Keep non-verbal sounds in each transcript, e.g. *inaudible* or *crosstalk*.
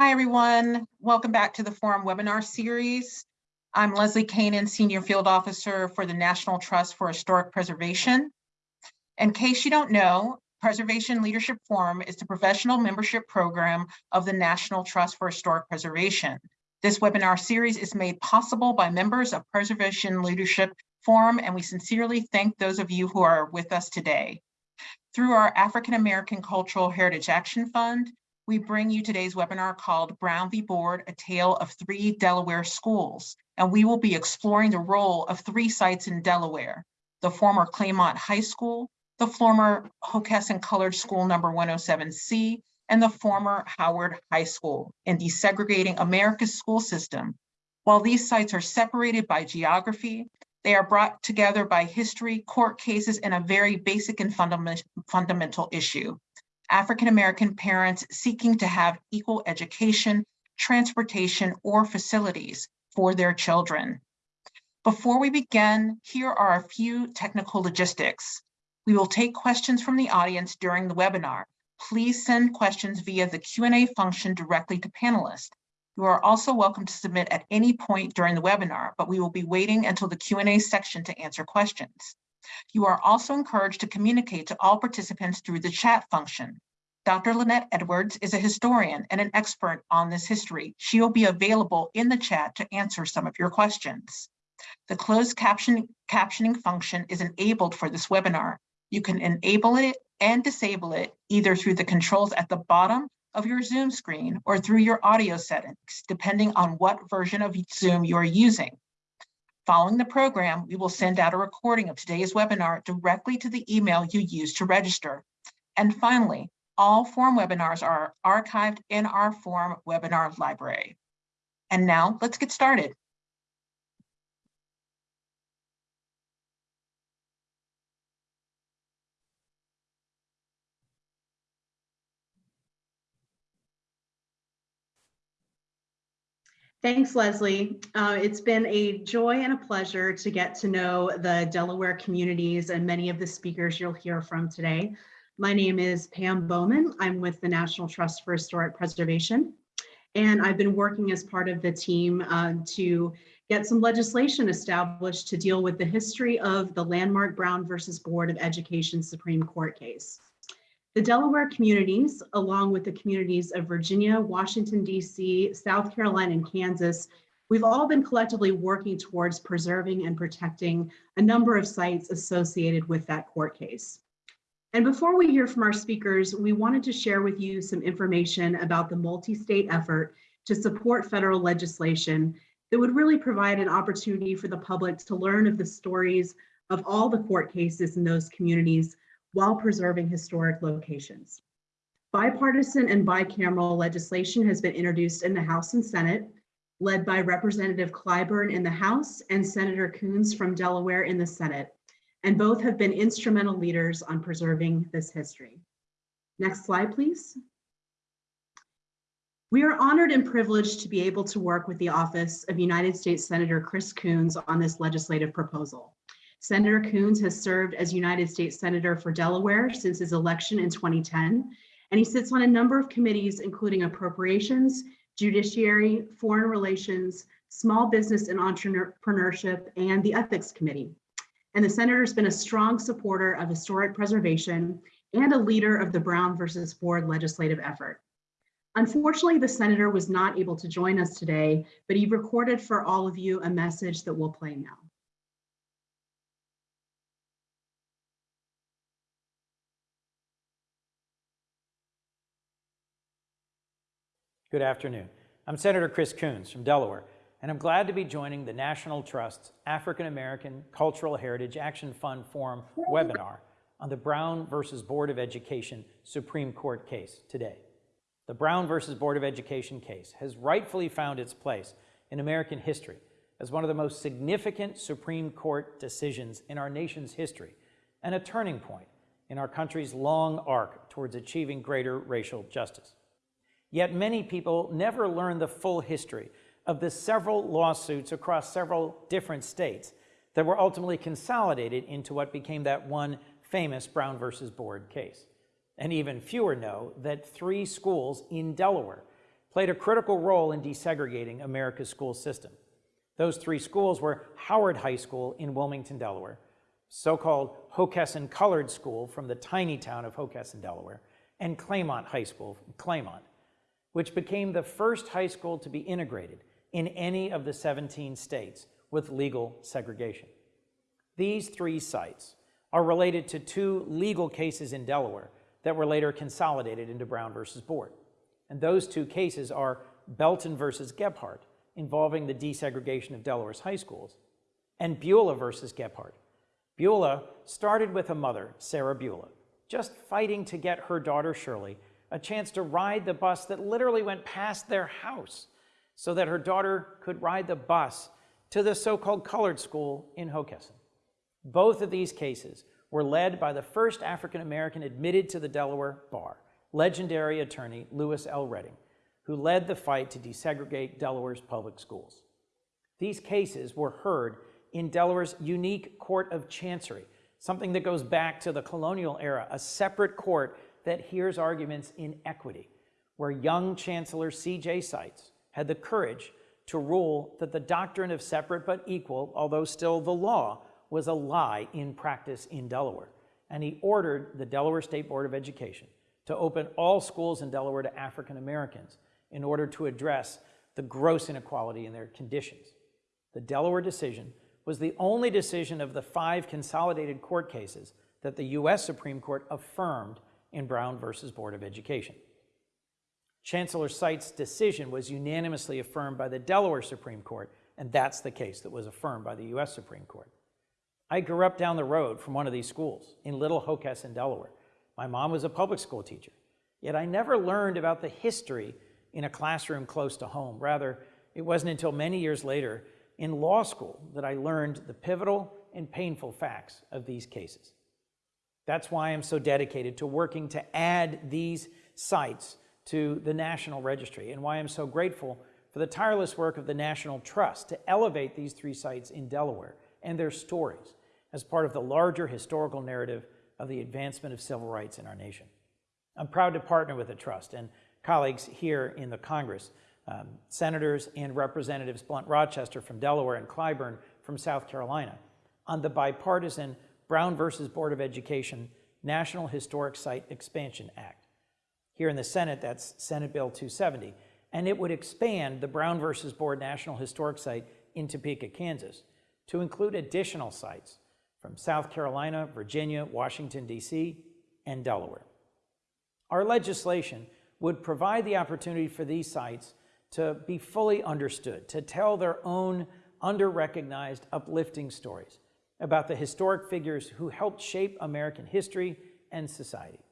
Hi, everyone. Welcome back to the Forum webinar series. I'm Leslie Kanan, Senior Field Officer for the National Trust for Historic Preservation. In case you don't know, Preservation Leadership Forum is the professional membership program of the National Trust for Historic Preservation. This webinar series is made possible by members of Preservation Leadership Forum, and we sincerely thank those of you who are with us today. Through our African American Cultural Heritage Action Fund, we bring you today's webinar called Brown v. Board, a tale of three Delaware schools. And we will be exploring the role of three sites in Delaware, the former Claymont High School, the former Hockessin Colored School number 107C, and the former Howard High School in desegregating America's school system. While these sites are separated by geography, they are brought together by history, court cases, and a very basic and fundament fundamental issue, African-American parents seeking to have equal education, transportation, or facilities for their children. Before we begin, here are a few technical logistics. We will take questions from the audience during the webinar. Please send questions via the Q&A function directly to panelists. You are also welcome to submit at any point during the webinar, but we will be waiting until the Q&A section to answer questions. You are also encouraged to communicate to all participants through the chat function. Dr. Lynette Edwards is a historian and an expert on this history. She will be available in the chat to answer some of your questions. The closed caption, captioning function is enabled for this webinar. You can enable it and disable it either through the controls at the bottom of your Zoom screen or through your audio settings, depending on what version of Zoom you are using. Following the program, we will send out a recording of today's webinar directly to the email you used to register. And finally, all Forum webinars are archived in our Forum webinar library. And now let's get started. Thanks, Leslie. Uh, it's been a joy and a pleasure to get to know the Delaware communities and many of the speakers you'll hear from today. My name is Pam Bowman. I'm with the National Trust for Historic Preservation, and I've been working as part of the team uh, to get some legislation established to deal with the history of the landmark Brown versus Board of Education Supreme Court case. The Delaware communities, along with the communities of Virginia, Washington, DC, South Carolina, and Kansas, we've all been collectively working towards preserving and protecting a number of sites associated with that court case. And before we hear from our speakers, we wanted to share with you some information about the multi-state effort to support federal legislation that would really provide an opportunity for the public to learn of the stories of all the court cases in those communities while preserving historic locations. Bipartisan and bicameral legislation has been introduced in the House and Senate, led by Representative Clyburn in the House and Senator Coons from Delaware in the Senate, and both have been instrumental leaders on preserving this history. Next slide, please. We are honored and privileged to be able to work with the Office of United States Senator Chris Coons on this legislative proposal. Senator Coons has served as United States Senator for Delaware since his election in 2010, and he sits on a number of committees, including appropriations, judiciary, foreign relations, small business and entrepreneurship, and the ethics committee. And the senator's been a strong supporter of historic preservation and a leader of the Brown versus Board legislative effort. Unfortunately, the senator was not able to join us today, but he recorded for all of you a message that we'll play now. Good afternoon. I'm Senator Chris Coons from Delaware, and I'm glad to be joining the National Trust's African American Cultural Heritage Action Fund Forum webinar on the Brown versus Board of Education Supreme Court case today. The Brown versus Board of Education case has rightfully found its place in American history as one of the most significant Supreme Court decisions in our nation's history and a turning point in our country's long arc towards achieving greater racial justice. Yet many people never learn the full history of the several lawsuits across several different states that were ultimately consolidated into what became that one famous Brown versus Board case. And even fewer know that three schools in Delaware played a critical role in desegregating America's school system. Those three schools were Howard High School in Wilmington, Delaware, so-called Hockessin Colored School from the tiny town of Hockessin, Delaware, and Claymont High School Claymont, which became the first high school to be integrated in any of the 17 states with legal segregation. These three sites are related to two legal cases in Delaware that were later consolidated into Brown versus Board. And those two cases are Belton versus Gebhart, involving the desegregation of Delaware's high schools, and Bulah versus Gebhart. Bulah started with a mother, Sarah Bulah, just fighting to get her daughter Shirley a chance to ride the bus that literally went past their house so that her daughter could ride the bus to the so-called colored school in Hockessin. Both of these cases were led by the first African-American admitted to the Delaware bar, legendary attorney Lewis L. Redding, who led the fight to desegregate Delaware's public schools. These cases were heard in Delaware's unique court of chancery, something that goes back to the colonial era, a separate court that hears arguments in equity, where young Chancellor C.J. Seitz had the courage to rule that the doctrine of separate but equal, although still the law, was a lie in practice in Delaware. And he ordered the Delaware State Board of Education to open all schools in Delaware to African Americans in order to address the gross inequality in their conditions. The Delaware decision was the only decision of the five consolidated court cases that the U.S. Supreme Court affirmed in Brown versus Board of Education. Chancellor Seitz' decision was unanimously affirmed by the Delaware Supreme Court, and that's the case that was affirmed by the U.S. Supreme Court. I grew up down the road from one of these schools in Little Hockessin, Delaware. My mom was a public school teacher, yet I never learned about the history in a classroom close to home. Rather, it wasn't until many years later in law school that I learned the pivotal and painful facts of these cases. That's why I'm so dedicated to working to add these sites to the National Registry and why I'm so grateful for the tireless work of the National Trust to elevate these three sites in Delaware and their stories as part of the larger historical narrative of the advancement of civil rights in our nation. I'm proud to partner with the Trust and colleagues here in the Congress, um, Senators and Representatives Blunt Rochester from Delaware and Clyburn from South Carolina, on the bipartisan Brown versus Board of Education National Historic Site Expansion Act. Here in the Senate, that's Senate Bill 270, and it would expand the Brown versus Board National Historic Site in Topeka, Kansas, to include additional sites from South Carolina, Virginia, Washington, D.C., and Delaware. Our legislation would provide the opportunity for these sites to be fully understood, to tell their own under-recognized, uplifting stories about the historic figures who helped shape American history and society.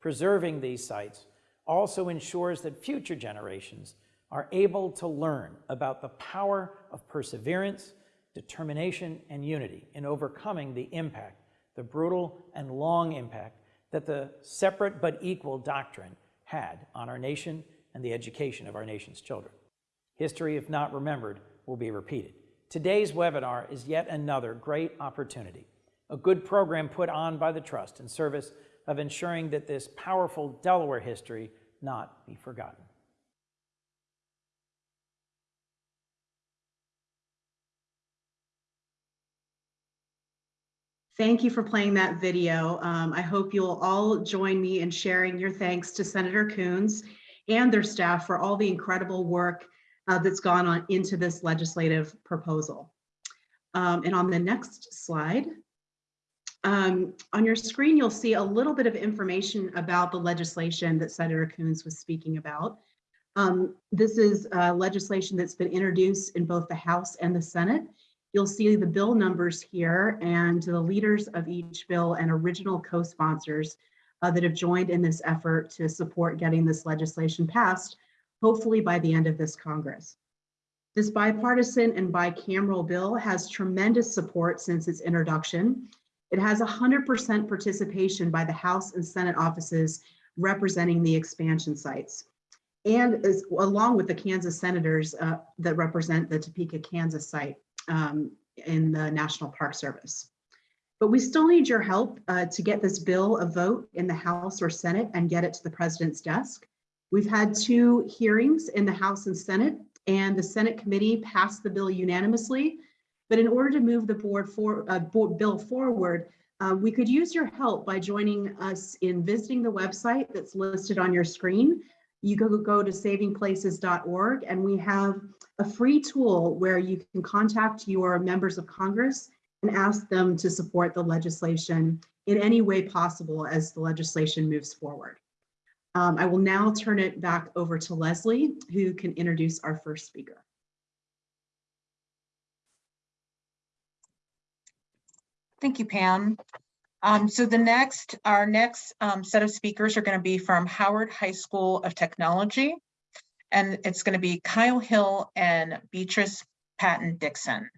Preserving these sites also ensures that future generations are able to learn about the power of perseverance, determination, and unity in overcoming the impact, the brutal and long impact that the separate but equal doctrine had on our nation and the education of our nation's children. History, if not remembered, will be repeated. Today's webinar is yet another great opportunity, a good program put on by the Trust in service of ensuring that this powerful Delaware history not be forgotten. Thank you for playing that video. Um, I hope you'll all join me in sharing your thanks to Senator Coons and their staff for all the incredible work uh, that's gone on into this legislative proposal. Um, and on the next slide, um, on your screen, you'll see a little bit of information about the legislation that Senator Coons was speaking about. Um, this is uh, legislation that's been introduced in both the House and the Senate. You'll see the bill numbers here and the leaders of each bill and original co-sponsors uh, that have joined in this effort to support getting this legislation passed, hopefully by the end of this Congress. This bipartisan and bicameral bill has tremendous support since its introduction. It has 100% participation by the House and Senate offices representing the expansion sites. And along with the Kansas senators uh, that represent the Topeka, Kansas site um, in the National Park Service. But we still need your help uh, to get this bill a vote in the House or Senate and get it to the president's desk. We've had two hearings in the House and Senate, and the Senate committee passed the bill unanimously. But in order to move the board for, uh, bill forward, uh, we could use your help by joining us in visiting the website that's listed on your screen. You go, go to savingplaces.org and we have a free tool where you can contact your members of Congress and ask them to support the legislation in any way possible as the legislation moves forward. Um, I will now turn it back over to Leslie, who can introduce our first speaker. Thank you, Pam. Um, so the next, our next um, set of speakers are going to be from Howard High School of Technology. And it's going to be Kyle Hill and Beatrice Patton Dixon.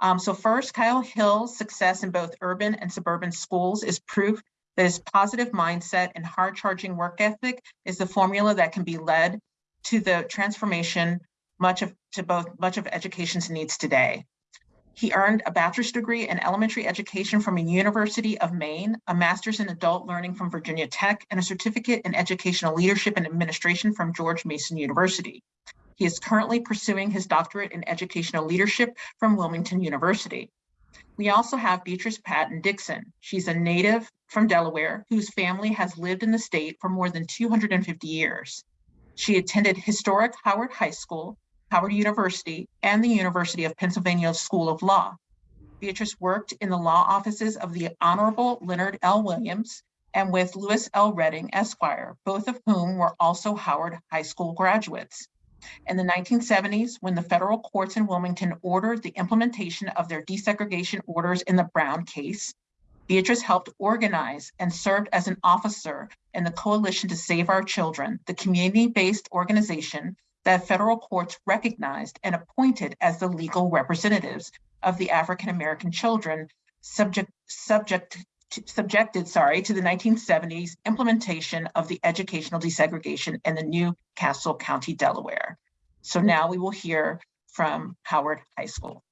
Um, so first, Kyle Hill's success in both urban and suburban schools is proof that his positive mindset and hard charging work ethic is the formula that can be led to the transformation much of to both much of education's needs today. He earned a bachelor's degree in elementary education from a University of Maine, a master's in adult learning from Virginia Tech, and a certificate in educational leadership and administration from George Mason University. He is currently pursuing his doctorate in educational leadership from Wilmington University. We also have Beatrice Patton Dixon. She's a native from Delaware whose family has lived in the state for more than 250 years. She attended historic Howard High School, Howard University, and the University of Pennsylvania School of Law. Beatrice worked in the law offices of the Honorable Leonard L. Williams and with Lewis L. Redding Esquire, both of whom were also Howard High School graduates. In the 1970s, when the federal courts in Wilmington ordered the implementation of their desegregation orders in the Brown case, Beatrice helped organize and served as an officer in the Coalition to Save Our Children, the community-based organization that federal courts recognized and appointed as the legal representatives of the African American children subject subject to, subjected sorry to the 1970s implementation of the educational desegregation in the New Castle County, Delaware. So now we will hear from Howard High School.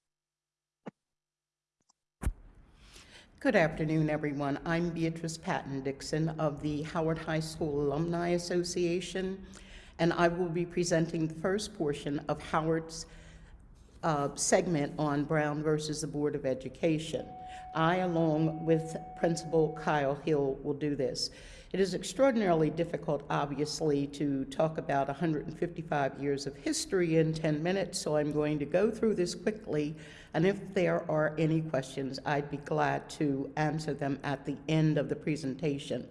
Good afternoon, everyone. I'm Beatrice Patton Dixon of the Howard High School Alumni Association, and I will be presenting the first portion of Howard's uh, segment on Brown versus the Board of Education. I, along with Principal Kyle Hill, will do this. It is extraordinarily difficult, obviously, to talk about 155 years of history in 10 minutes, so I'm going to go through this quickly, and if there are any questions, I'd be glad to answer them at the end of the presentation.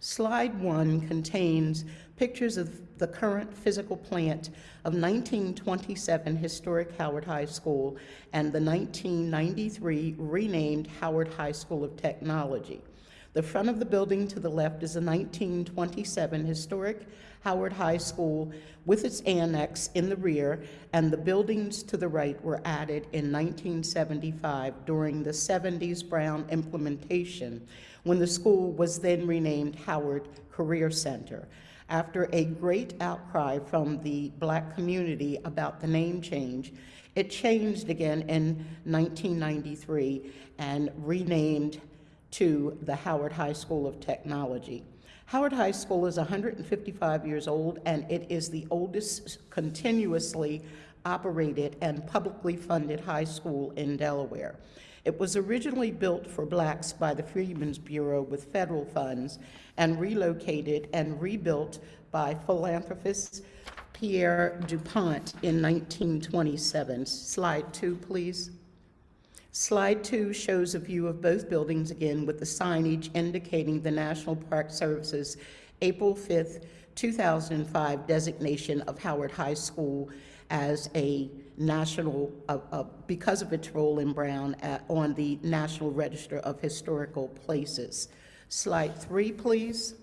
Slide one contains pictures of the current physical plant of 1927 historic Howard High School and the 1993 renamed Howard High School of Technology. The front of the building to the left is a 1927 historic Howard High School with its annex in the rear, and the buildings to the right were added in 1975 during the 70s Brown implementation, when the school was then renamed Howard Career Center. After a great outcry from the black community about the name change, it changed again in 1993 and renamed to the Howard High School of Technology. Howard High School is 155 years old and it is the oldest continuously operated and publicly funded high school in Delaware. It was originally built for blacks by the Freedmen's Bureau with federal funds and relocated and rebuilt by philanthropist Pierre DuPont in 1927. Slide two, please. Slide two shows a view of both buildings again with the signage indicating the National Park Service's April 5th, 2005 designation of Howard High School as a national, uh, uh, because of its role in Brown at, on the National Register of Historical Places. Slide three, please.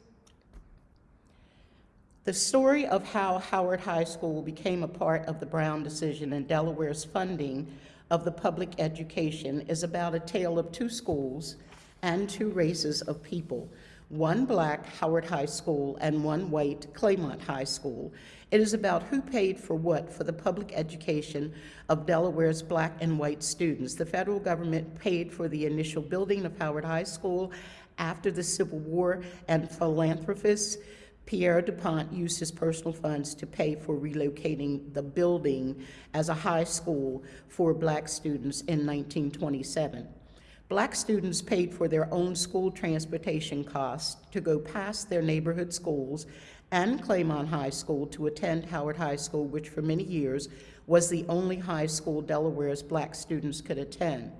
The story of how Howard High School became a part of the Brown decision and Delaware's funding of the public education is about a tale of two schools and two races of people, one black Howard High School and one white Claymont High School. It is about who paid for what for the public education of Delaware's black and white students. The federal government paid for the initial building of Howard High School after the Civil War, and philanthropists Pierre DuPont used his personal funds to pay for relocating the building as a high school for black students in 1927. Black students paid for their own school transportation costs to go past their neighborhood schools and Claymont High School to attend Howard High School, which for many years was the only high school Delaware's black students could attend.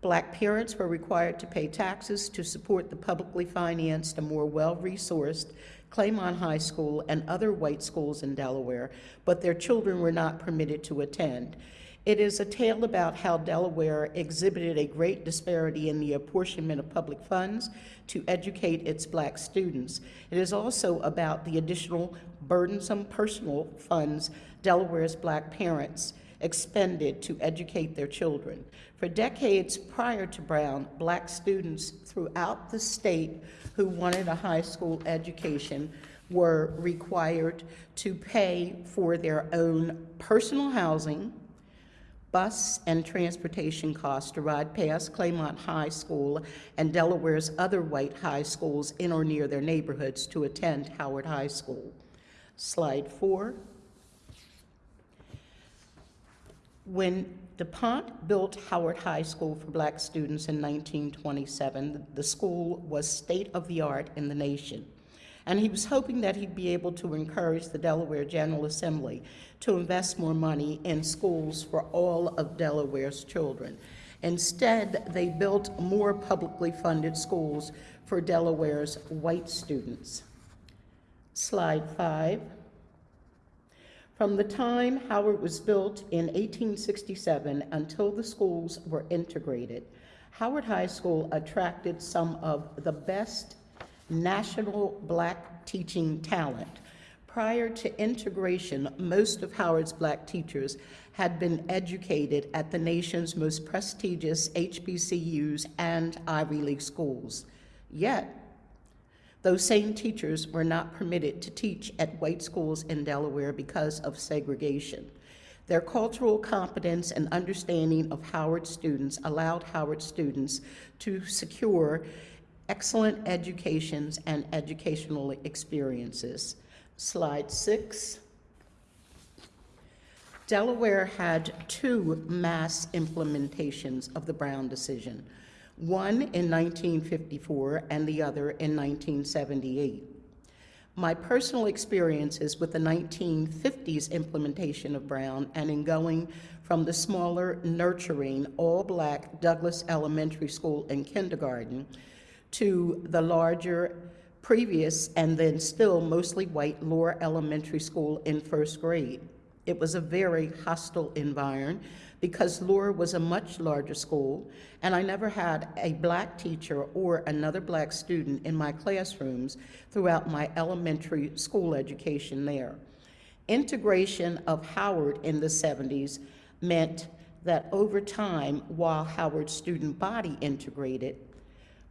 Black parents were required to pay taxes to support the publicly financed and more well-resourced Claymont High School and other white schools in Delaware, but their children were not permitted to attend. It is a tale about how Delaware exhibited a great disparity in the apportionment of public funds to educate its black students. It is also about the additional burdensome personal funds Delaware's black parents expended to educate their children. For decades prior to Brown, black students throughout the state who wanted a high school education were required to pay for their own personal housing, bus and transportation costs to ride past Claymont High School and Delaware's other white high schools in or near their neighborhoods to attend Howard High School. Slide four. When DuPont built Howard High School for black students in 1927, the school was state-of-the-art in the nation. And he was hoping that he'd be able to encourage the Delaware General Assembly to invest more money in schools for all of Delaware's children. Instead, they built more publicly funded schools for Delaware's white students. Slide five. From the time Howard was built in 1867 until the schools were integrated, Howard High School attracted some of the best national black teaching talent. Prior to integration, most of Howard's black teachers had been educated at the nation's most prestigious HBCUs and Ivy League schools. Yet, those same teachers were not permitted to teach at white schools in Delaware because of segregation. Their cultural competence and understanding of Howard students allowed Howard students to secure excellent educations and educational experiences. Slide six. Delaware had two mass implementations of the Brown decision, one in 1954 and the other in 1978. My personal experiences with the 1950s implementation of Brown and in going from the smaller, nurturing, all-black Douglas Elementary School in kindergarten to the larger previous and then still mostly white Lower Elementary School in first grade. It was a very hostile environment because Lower was a much larger school and I never had a black teacher or another black student in my classrooms throughout my elementary school education there. Integration of Howard in the 70s meant that over time, while Howard's student body integrated,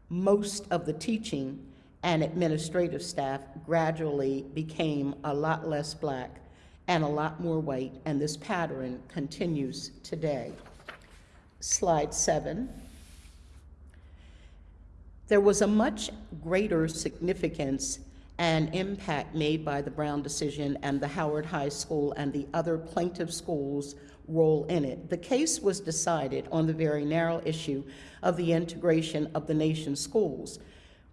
most of the teaching and administrative staff gradually became a lot less black and a lot more white, and this pattern continues today. Slide seven. There was a much greater significance and impact made by the Brown decision and the Howard High School and the other plaintiff schools' role in it. The case was decided on the very narrow issue of the integration of the nation's schools.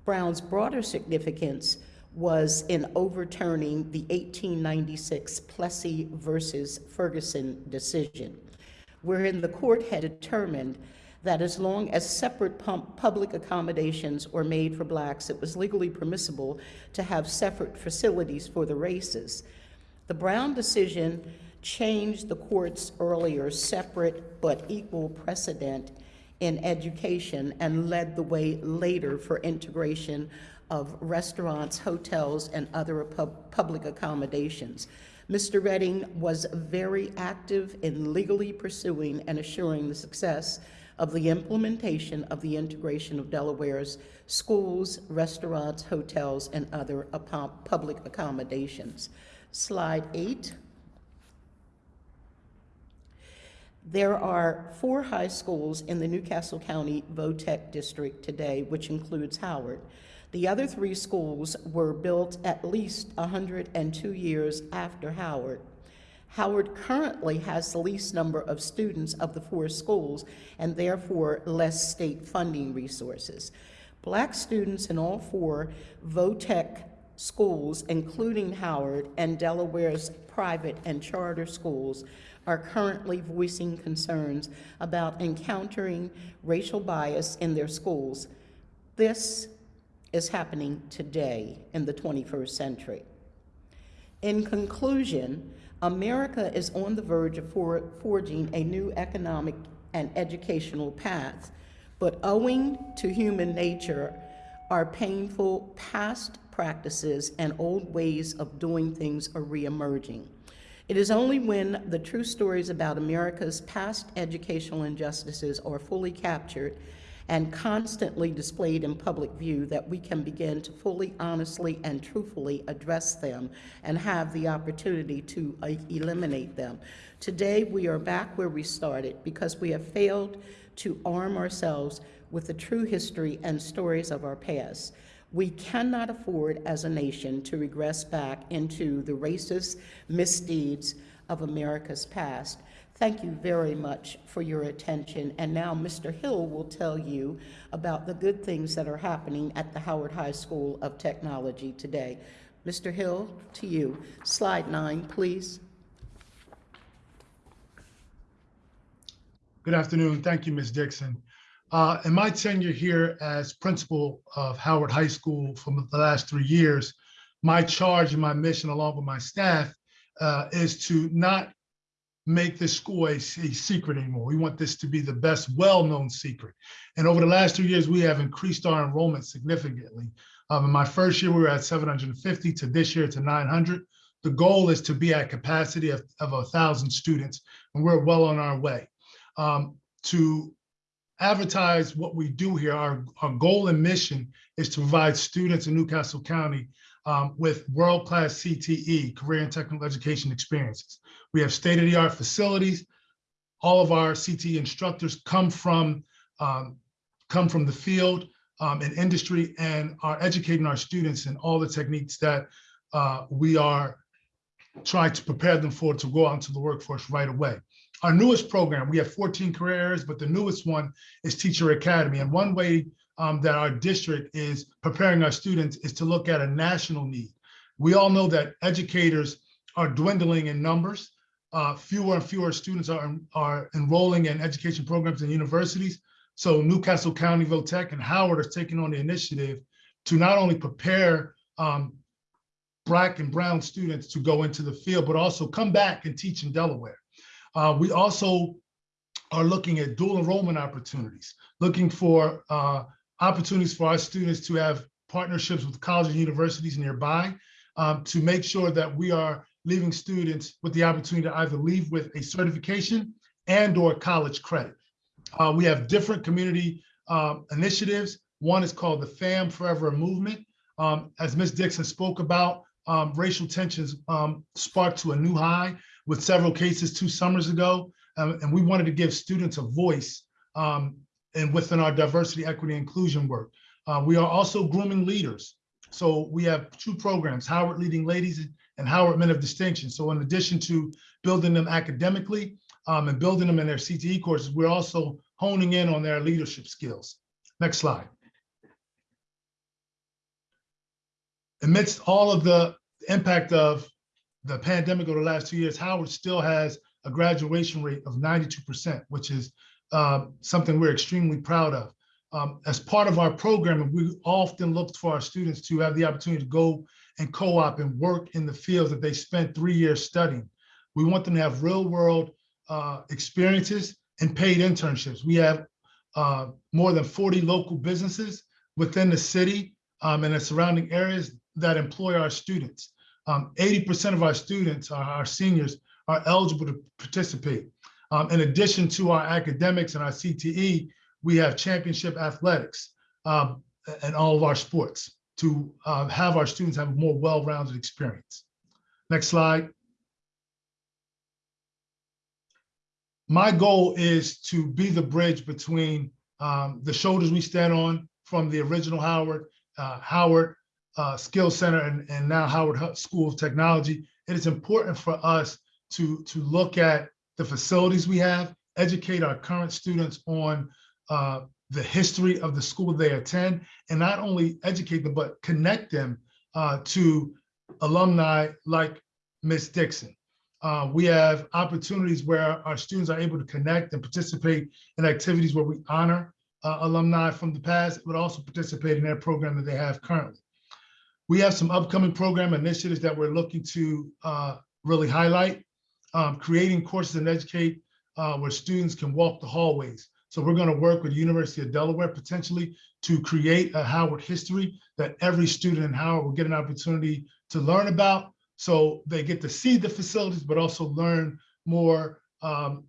Brown's broader significance was in overturning the 1896 Plessy versus Ferguson decision, wherein the court had determined that as long as separate public accommodations were made for blacks, it was legally permissible to have separate facilities for the races. The Brown decision changed the court's earlier separate but equal precedent in education and led the way later for integration of restaurants, hotels, and other pub public accommodations. Mr. Redding was very active in legally pursuing and assuring the success of the implementation of the integration of Delaware's schools, restaurants, hotels, and other public accommodations. Slide eight. There are four high schools in the Newcastle County Votech District today, which includes Howard. The other three schools were built at least 102 years after Howard. Howard currently has the least number of students of the four schools and therefore less state funding resources. Black students in all four VOTEC schools, including Howard and Delaware's private and charter schools, are currently voicing concerns about encountering racial bias in their schools. This is happening today in the 21st century. In conclusion, America is on the verge of for- forging a new economic and educational path, but owing to human nature, our painful past practices and old ways of doing things are reemerging. It is only when the true stories about America's past educational injustices are fully captured and constantly displayed in public view that we can begin to fully, honestly, and truthfully address them and have the opportunity to uh, eliminate them. Today, we are back where we started because we have failed to arm ourselves with the true history and stories of our past. We cannot afford as a nation to regress back into the racist misdeeds of America's past. Thank you very much for your attention. And now Mr. Hill will tell you about the good things that are happening at the Howard High School of Technology today. Mr. Hill, to you. Slide nine, please. Good afternoon. Thank you, Ms. Dixon. Uh, In my tenure here as principal of Howard High School for the last three years, my charge and my mission, along with my staff, uh, is to not make this school a, a secret anymore. We want this to be the best well-known secret. And over the last two years, we have increased our enrollment significantly. Um, in my first year, we were at 750 to this year to 900. The goal is to be at capacity of, of a thousand students, and we're well on our way. Um, to advertise what we do here, our, our goal and mission is to provide students in Newcastle County um, with world-class CTE, career and technical education experiences. We have state-of-the-art facilities. All of our CTE instructors come from um, come from the field um, and industry and are educating our students in all the techniques that uh, we are trying to prepare them for to go out into the workforce right away. Our newest program, we have 14 career areas, but the newest one is Teacher Academy. And one way um, that our district is preparing our students is to look at a national need. We all know that educators are dwindling in numbers. Uh, fewer and fewer students are, are enrolling in education programs in universities. So Newcastle County VOTEC and Howard are taking on the initiative to not only prepare um, Black and Brown students to go into the field, but also come back and teach in Delaware. Uh, we also are looking at dual enrollment opportunities, looking for uh, opportunities for our students to have partnerships with colleges and universities nearby um, to make sure that we are leaving students with the opportunity to either leave with a certification and or college credit. Uh, we have different community um, initiatives. One is called the FAM Forever Movement. Um, as Ms. Dixon spoke about, um, racial tensions um, sparked to a new high with several cases two summers ago. Um, and we wanted to give students a voice and within our diversity, equity, inclusion work. Uh, we are also grooming leaders. So we have two programs, Howard Leading Ladies and Howard Men of Distinction. So in addition to building them academically um, and building them in their CTE courses, we're also honing in on their leadership skills. Next slide. Amidst all of the impact of the pandemic over the last two years, Howard still has a graduation rate of 92%, which is uh, something we're extremely proud of. Um, as part of our program, we often look for our students to have the opportunity to go and co-op and work in the fields that they spent three years studying. We want them to have real world uh, experiences and paid internships. We have uh, more than 40 local businesses within the city um, and the surrounding areas that employ our students. 80% um, of our students, our, our, seniors, are eligible to participate. Um, in addition to our academics and our CTE, we have championship athletics um, and all of our sports to uh, have our students have a more well-rounded experience. Next slide. My goal is to be the bridge between um, the shoulders we stand on from the original Howard uh, Howard uh, Skill Center and, and now Howard School of Technology, it is important for us to, to look at the facilities we have, educate our current students on uh, the history of the school they attend, and not only educate them, but connect them uh, to alumni like Miss Dixon. Uh, we have opportunities where our students are able to connect and participate in activities where we honor uh, alumni from the past, but also participate in their program that they have currently. We have some upcoming program initiatives that we're looking to uh, really highlight, um, creating courses and educate uh, where students can walk the hallways. So we're going to work with University of Delaware potentially to create a Howard history that every student in Howard will get an opportunity to learn about. So they get to see the facilities, but also learn more um,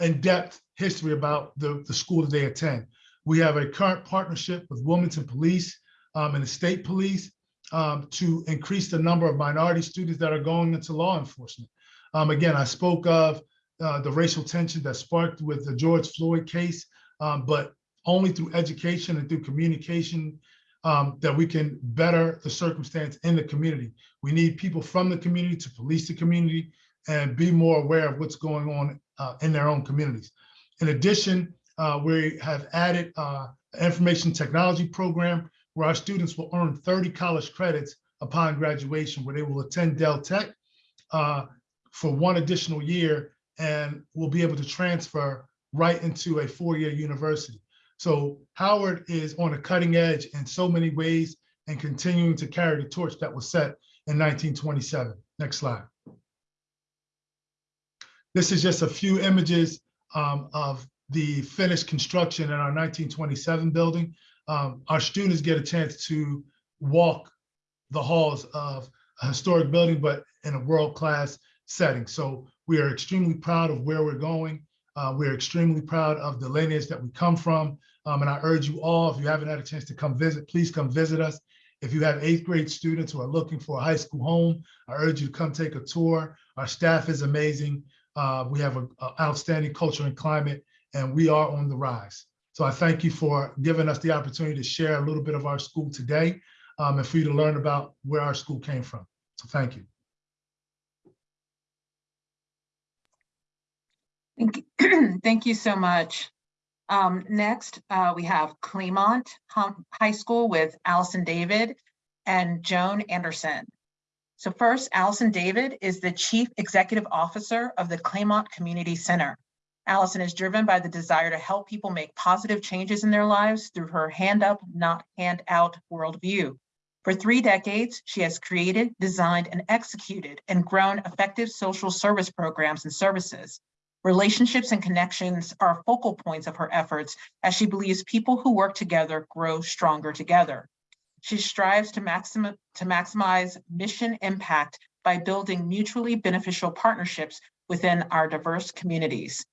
in-depth history about the, the school that they attend. We have a current partnership with Wilmington Police um, and the state police um, to increase the number of minority students that are going into law enforcement. Um, again, I spoke of uh, the racial tension that sparked with the George Floyd case, um, but only through education and through communication um, that we can better the circumstance in the community. We need people from the community to police the community and be more aware of what's going on uh, in their own communities. In addition, uh, we have added uh, an information technology program where our students will earn 30 college credits upon graduation, where they will attend Del Tech uh, for one additional year and will be able to transfer right into a four-year university. So Howard is on a cutting edge in so many ways and continuing to carry the torch that was set in 1927. Next slide. This is just a few images um, of the finished construction in our 1927 building. Um, our students get a chance to walk the halls of a historic building, but in a world-class setting. So we are extremely proud of where we're going. Uh, we're extremely proud of the lineage that we come from. Um, and I urge you all, if you haven't had a chance to come visit, please come visit us. If you have eighth grade students who are looking for a high school home, I urge you to come take a tour. Our staff is amazing. Uh, we have an outstanding culture and climate, and we are on the rise. So I thank you for giving us the opportunity to share a little bit of our school today um, and for you to learn about where our school came from. So thank you. Thank you, *clears throat* Thank you so much. Um, next, uh, we have Claymont High School with Allison David and Joan Anderson. So first, Allison David is the Chief Executive Officer of the Claymont Community Center. Allison is driven by the desire to help people make positive changes in their lives through her hand up, not hand out worldview. For three decades, she has created, designed, and executed and grown effective social service programs and services. Relationships and connections are focal points of her efforts as she believes people who work together grow stronger together. She strives to, maximi- to maximize mission impact by building mutually beneficial partnerships within our diverse communities.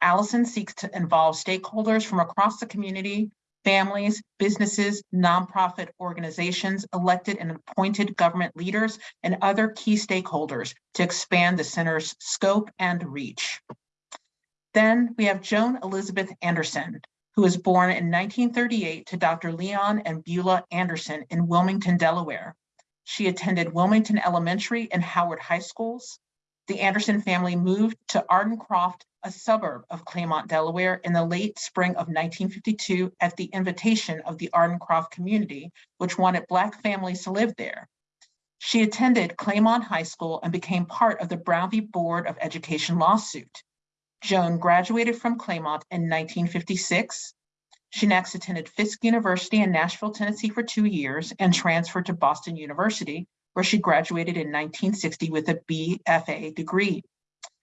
Allison seeks to involve stakeholders from across the community, families, businesses, nonprofit organizations, elected and appointed government leaders, and other key stakeholders to expand the center's scope and reach. Then we have Joan Elizabeth Anderson, who was born in 1938 to Dr. Leon and Beulah Anderson in Wilmington, Delaware. She attended Wilmington Elementary and Howard High Schools. The Anderson family moved to Ardencroft, a suburb of Claymont, Delaware, in the late spring of 1952 at the invitation of the Ardencroft community, which wanted Black families to live there. She attended Claymont High School and became part of the Brown v. Board of Education lawsuit. Joan graduated from Claymont in 1956. She next attended Fisk University in Nashville, Tennessee for two years and transferred to Boston University, where she graduated in 1960 with a BFA degree.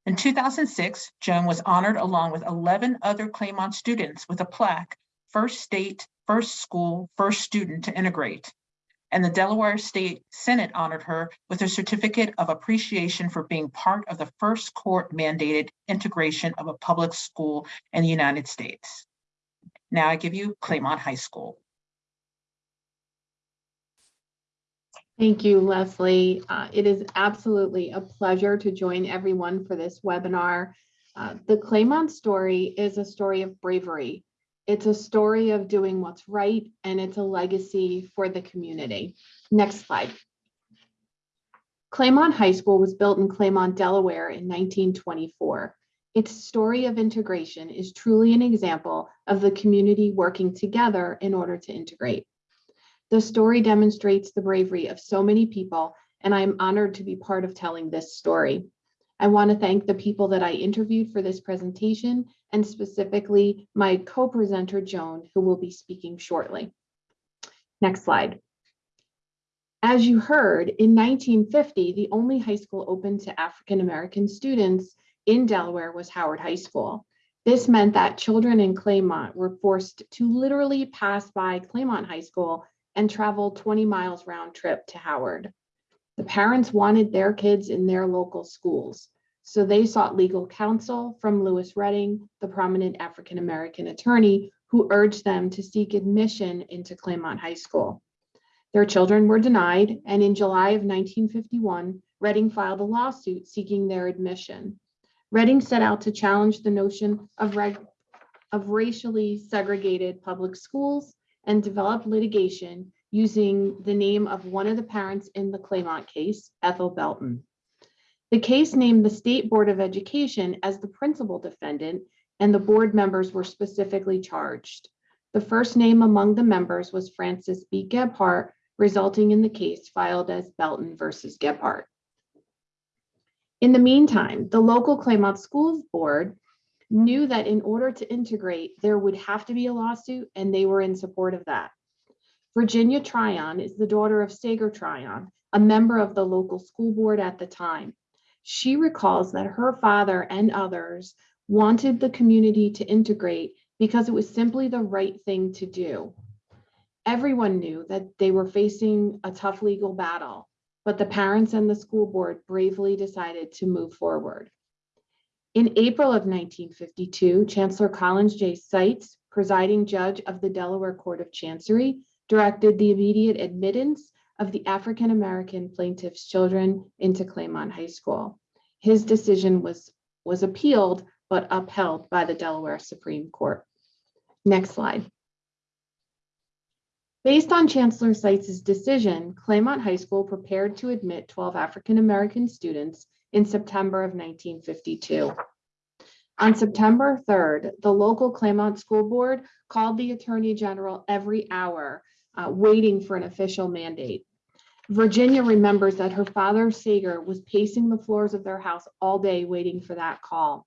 In 2006, Joan was honored along with 11 other Claymont students with a plaque, First State, First School, First Student to Integrate. And the Delaware State Senate honored her with a certificate of appreciation for being part of the first court mandated integration of a public school in the United States. Now I give you Claymont High School. Thank you, Leslie. Uh, It is absolutely a pleasure to join everyone for this webinar. Uh, The Claymont story is a story of bravery. It's a story of doing what's right and it's a legacy for the community. Next slide. Claymont High School was built in Claymont, Delaware in 1924. Its story of integration is truly an example of the community working together in order to integrate. The story demonstrates the bravery of so many people, and I am honored to be part of telling this story. I want to thank the people that I interviewed for this presentation and specifically my co-presenter Joan, who will be speaking shortly. Next slide. As you heard, in 1950, the only high school open to African-American students in Delaware was Howard High School. This meant that children in Claymont were forced to literally pass by Claymont High School and travel 20 miles round trip to Howard. The parents wanted their kids in their local schools, so they sought legal counsel from Louis Redding, the prominent African-American attorney who urged them to seek admission into Claymont High School. Their children were denied, and in July of 1951, Redding filed a lawsuit seeking their admission. Redding set out to challenge the notion of, of racially segregated public schools and developed litigation using the name of one of the parents in the Claymont case, Ethel Belton. The case named the State Board of Education as the principal defendant, and the board members were specifically charged. The first name among the members was Francis B. Gebhart, resulting in the case filed as Belton versus Gebhart. In the meantime, the local Claymont Schools Board knew that in order to integrate, there would have to be a lawsuit, and they were in support of that. Virginia Tryon is the daughter of Sager Tryon, a member of the local school board at the time. She recalls that her father and others wanted the community to integrate because it was simply the right thing to do. Everyone knew that they were facing a tough legal battle, but the parents and the school board bravely decided to move forward. In April of 1952, Chancellor Collins J. Seitz, presiding judge of the Delaware Court of Chancery, directed the immediate admittance of the African-American plaintiff's children into Claymont High School. His decision was, was appealed but upheld by the Delaware Supreme Court. Next slide. Based on Chancellor Seitz's decision, Claymont High School prepared to admit 12 African-American students in September of 1952. On September 3rd, the local Claymont School Board called the Attorney General every hour, uh, waiting for an official mandate. Virginia remembers that her father, Sager, was pacing the floors of their house all day waiting for that call.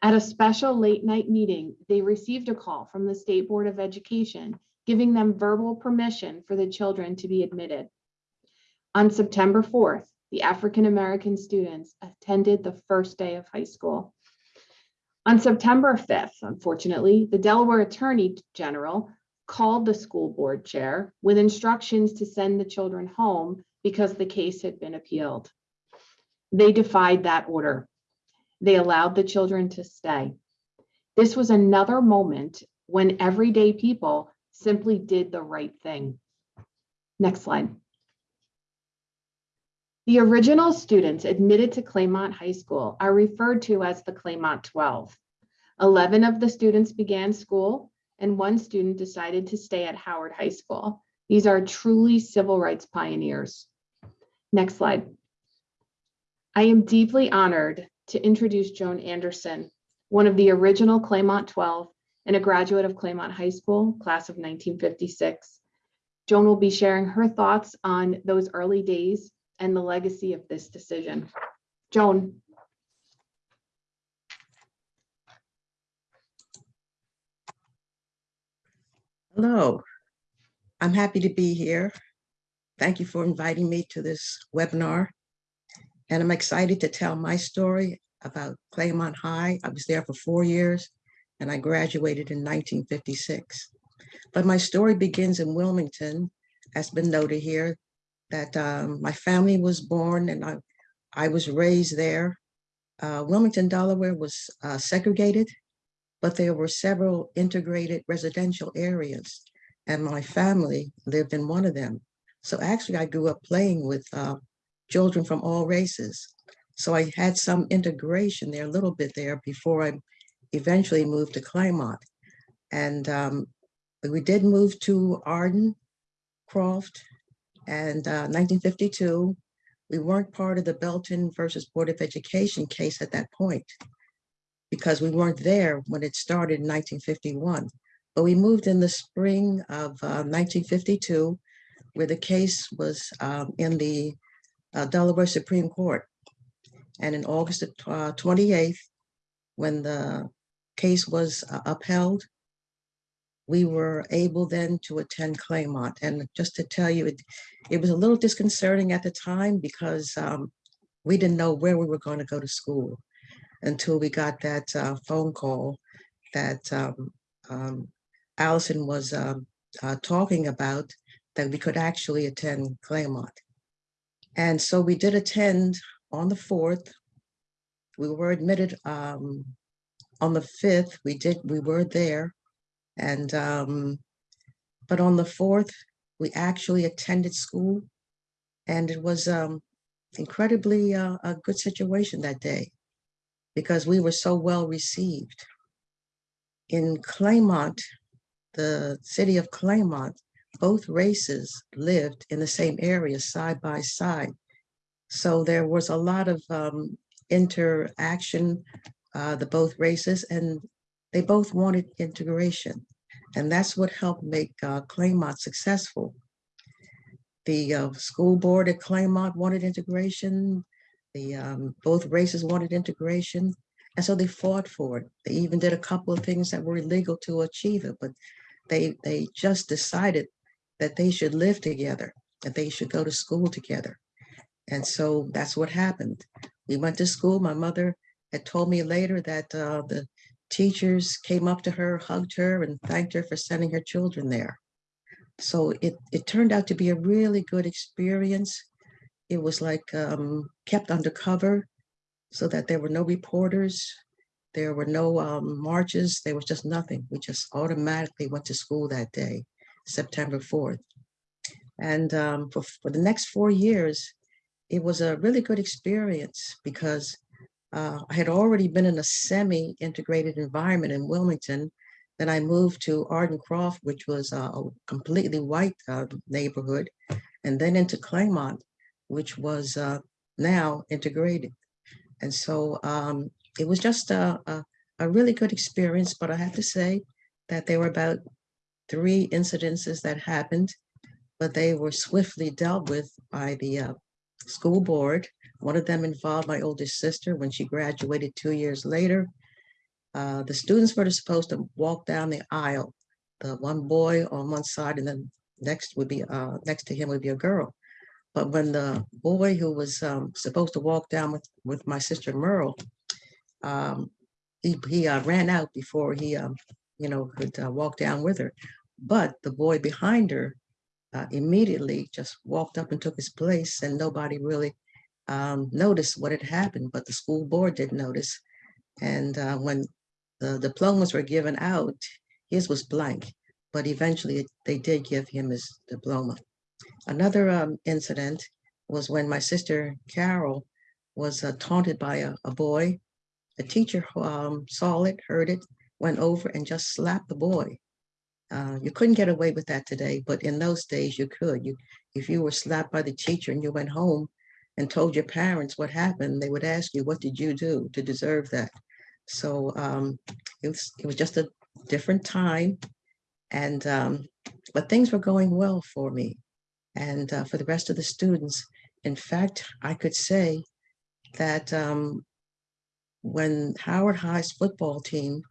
At a special late night meeting, they received a call from the State Board of Education giving them verbal permission for the children to be admitted. On September 4th, the African-American students attended the first day of high school. On September 5th, unfortunately, the Delaware Attorney General called the school board chair with instructions to send the children home because the case had been appealed. They defied that order. They allowed the children to stay. This was another moment when everyday people simply did the right thing. Next slide. The original students admitted to Claymont High School are referred to as the Claymont 12. 11 of the students began school and one student decided to stay at Howard High School. These are truly civil rights pioneers. Next slide. I am deeply honored to introduce Joan Anderson, one of the original Claymont 12 and a graduate of Claymont High School, class of 1956. Joan will be sharing her thoughts on those early days and the legacy of this decision. Joan. Hello, I'm happy to be here. Thank you for inviting me to this webinar. And I'm excited to tell my story about Claymont High. I was there for four years and I graduated in 1956. But my story begins in Wilmington, as been noted here, that um, my family was born and I, I was raised there. Uh, Wilmington, Delaware was uh, segregated, but there were several integrated residential areas and my family lived in one of them. So actually I grew up playing with uh, children from all races. So I had some integration there, a little bit there before I eventually moved to Claymont. And um, we did move to Arden, Croft, and uh, 1952. We weren't part of the Belton versus Board of Education case at that point because we weren't there when it started in 1951. But we moved in the spring of uh, 1952, where the case was um, in the uh, Delaware Supreme Court. And in August of uh, 28th, when the case was uh, upheld, we were able then to attend Claymont. And just to tell you, it, it was a little disconcerting at the time because um, we didn't know where we were going to go to school until we got that uh, phone call that um, um, Allison was um, uh, talking about that we could actually attend Claymont. And so we did attend on the fourth. We were admitted um, on the fifth. We did, we were there. And, um, but on the fourth, we actually attended school. And it was um, incredibly uh, a good situation that day because we were so well received. In Claymont, the city of Claymont, both races lived in the same area side by side. So there was a lot of um, interaction, uh, the both races, and they both wanted integration. And that's what helped make uh, Claymont successful. The uh, school board at Claymont wanted integration. The um, both races wanted integration. And so they fought for it. They even did a couple of things that were illegal to achieve it, but they they just decided that they should live together, that they should go to school together. And so that's what happened. We went to school. My mother had told me later that uh, the teachers came up to her, hugged her, and thanked her for sending her children there. So it, it turned out to be a really good experience. It was like um, kept undercover so that there were no reporters. There were no um, marches. There was just nothing. We just automatically went to school that day, September 4th. And um, for, for the next four years, it was a really good experience because uh, I had already been in a semi-integrated environment in Wilmington. Then I moved to Ardencroft, which was a completely white uh, neighborhood, and then into Claymont, which was uh, now integrated. And so um, it was just a, a, a really good experience, but I have to say that there were about three incidences that happened, but they were swiftly dealt with by the uh, school board. One of them involved my oldest sister when she graduated two years later. Uh, the students were supposed to walk down the aisle. The one boy on one side and then next would be, uh, next to him would be a girl. But when the boy who was um, supposed to walk down with, with my sister Merle, um, he, he uh, ran out before he, um, you know, could uh, walk down with her. But the boy behind her uh, immediately just walked up and took his place and nobody really um, noticed what had happened, but the school board did notice. And uh, when the diplomas were given out, his was blank, but eventually they did give him his diploma. Another um, incident was when my sister Carol was uh, taunted by a, a boy. The teacher um, saw it, heard it, went over and just slapped the boy. Uh, you couldn't get away with that today, but in those days you could. You, if you were slapped by the teacher and you went home and told your parents what happened, they would ask you, what did you do to deserve that? So um, it, was, it was just a different time. And, um, but things were going well for me and uh, for the rest of the students. In fact, I could say that um, when Howard High's football team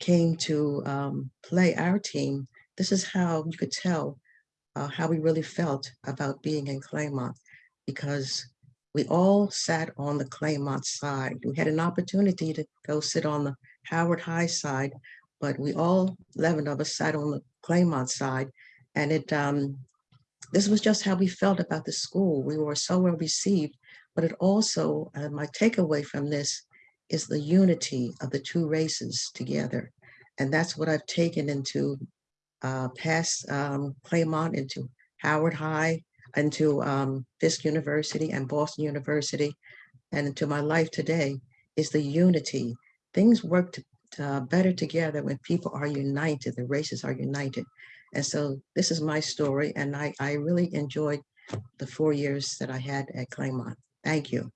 came to um, play our team, this is how you could tell uh, how we really felt about being in Claymont because we all sat on the Claymont side. We had an opportunity to go sit on the Howard High side, but we all 11 of us sat on the Claymont side. And it, um, this was just how we felt about the school. We were so well received, but it also, uh, my takeaway from this is the unity of the two races together. And that's what I've taken into uh, past um, Claymont, into Howard High, into um, Fisk University and Boston University, and into my life today is the unity. Things worked uh, better together when people are united, the races are united. And so this is my story, and I, I really enjoyed the four years that I had at Claymont. Thank you.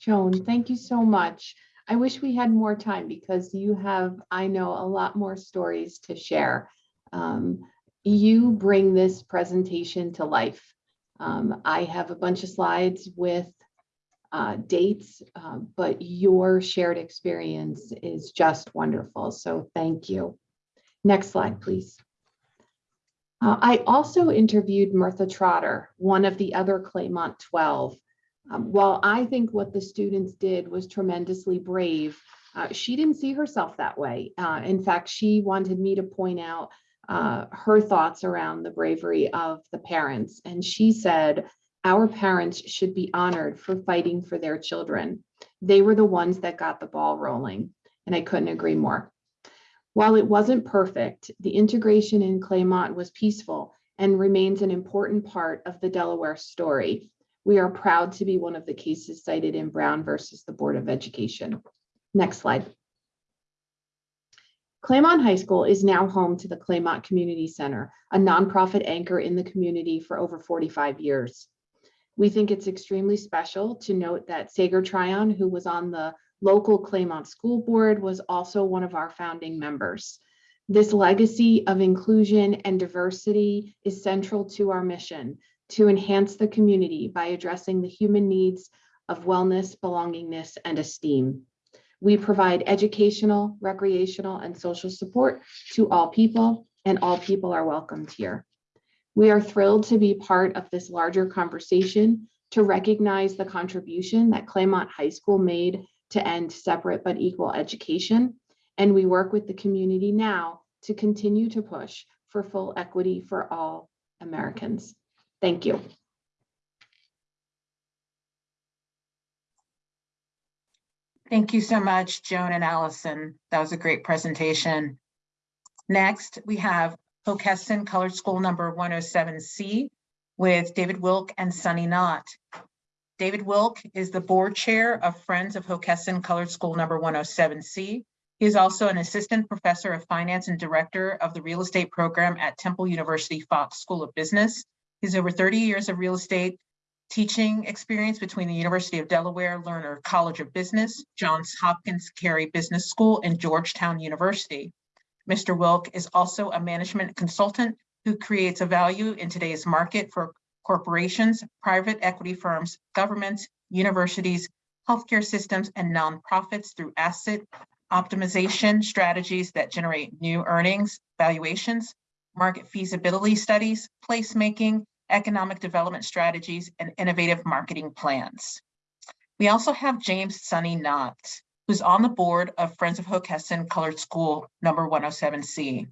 Joan, thank you so much. I wish we had more time because you have, I know, a lot more stories to share. Um, you bring this presentation to life. Um, I have a bunch of slides with uh, dates, uh, but your shared experience is just wonderful. So thank you. Next slide, please. Uh, I also interviewed Mirtha Trotter, one of the other Claymont 12. Um, while I think what the students did was tremendously brave, uh, she didn't see herself that way. Uh, in fact, she wanted me to point out uh, her thoughts around the bravery of the parents. And she said, our parents should be honored for fighting for their children. They were the ones that got the ball rolling. And I couldn't agree more. While it wasn't perfect, the integration in Claymont was peaceful and remains an important part of the Delaware story. We are proud to be one of the cases cited in Brown versus the Board of Education. Next slide. Claymont High School is now home to the Claymont Community Center, a nonprofit anchor in the community for over 45 years. We think it's extremely special to note that Sager Tryon, who was on the local Claymont School Board, was also one of our founding members. This legacy of inclusion and diversity is central to our mission to enhance the community by addressing the human needs of wellness, belongingness, and esteem. We provide educational, recreational, and social support to all people, and all people are welcomed here. We are thrilled to be part of this larger conversation to recognize the contribution that Claymont High School made to end separate but equal education. And we work with the community now to continue to push for full equity for all Americans. Thank you. Thank you so much, Joan and Allison. That was a great presentation. Next, we have Hockessin Colored School number 107C with David Wilk and Sonny Knott. David Wilk is the board chair of Friends of Hockessin Colored School number 107C. He is also an assistant professor of finance and director of the real estate program at Temple University Fox School of Business. He's over 30 years of real estate teaching experience between the University of Delaware Lerner College of Business, Johns Hopkins Carey Business School, and Georgetown University. Mr. Wilk is also a management consultant who creates a value in today's market for corporations, private equity firms, governments, universities, healthcare systems, and nonprofits through asset optimization strategies that generate new earnings, valuations, market feasibility studies, placemaking, economic development strategies, and innovative marketing plans. We also have James Sonny Knott, who's on the board of Friends of Hockessin Colored School number 107C.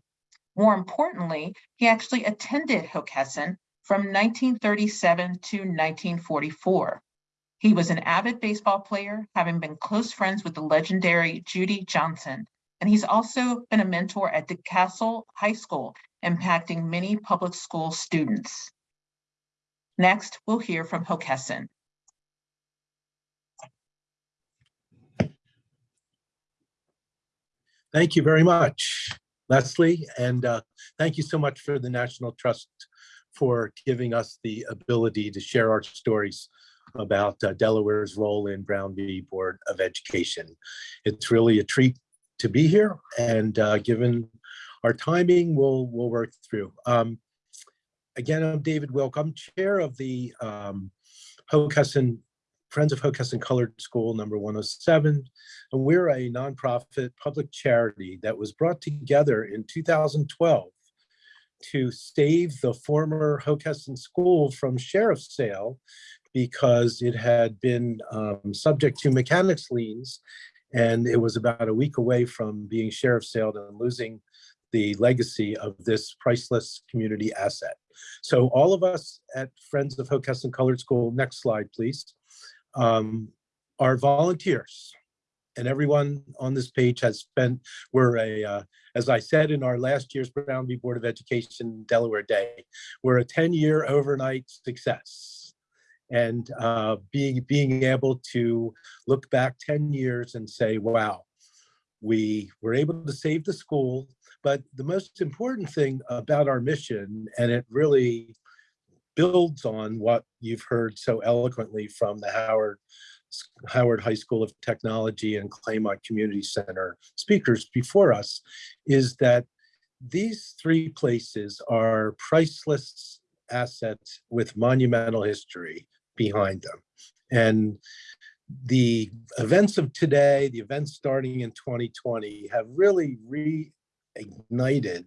More importantly, he actually attended Hockessin from 1937 to 1944. He was an avid baseball player, having been close friends with the legendary Judy Johnson, and he's also been a mentor at Delcastle High School, impacting many public school students. Next, we'll hear from Hockessin. Thank you very much, Leslie, and uh, thank you so much for the National Trust for giving us the ability to share our stories about uh, Delaware's role in Brown v. Board of Education. It's really a treat to be here, and uh, given our timing, we'll we'll work through. Um, again, I'm David Wilk. I'm chair of the um, Friends of Hockessin Colored School number 107, and we're a nonprofit public charity that was brought together in 2012 to save the former Hockessin School from sheriff's sale because it had been um, subject to mechanics liens and it was about a week away from being sheriff's sale and losing the legacy of this priceless community asset. So all of us at Friends of Hockessin Colored School, next slide, please, um, volunteers. And everyone on this page has spent, we're a, uh, as I said in our last year's Brown v. Board of Education Delaware Day, we're a 10-year overnight success. and uh, being, being able to look back 10 years and say, wow, we were able to save the school. But the most important thing about our mission, and it really builds on what you've heard so eloquently from the Howard Howard High School of Technology and Claymont Community Center speakers before us, is that these three places are priceless assets with monumental history behind them. And the events of today, the events starting in 2020 have really reignited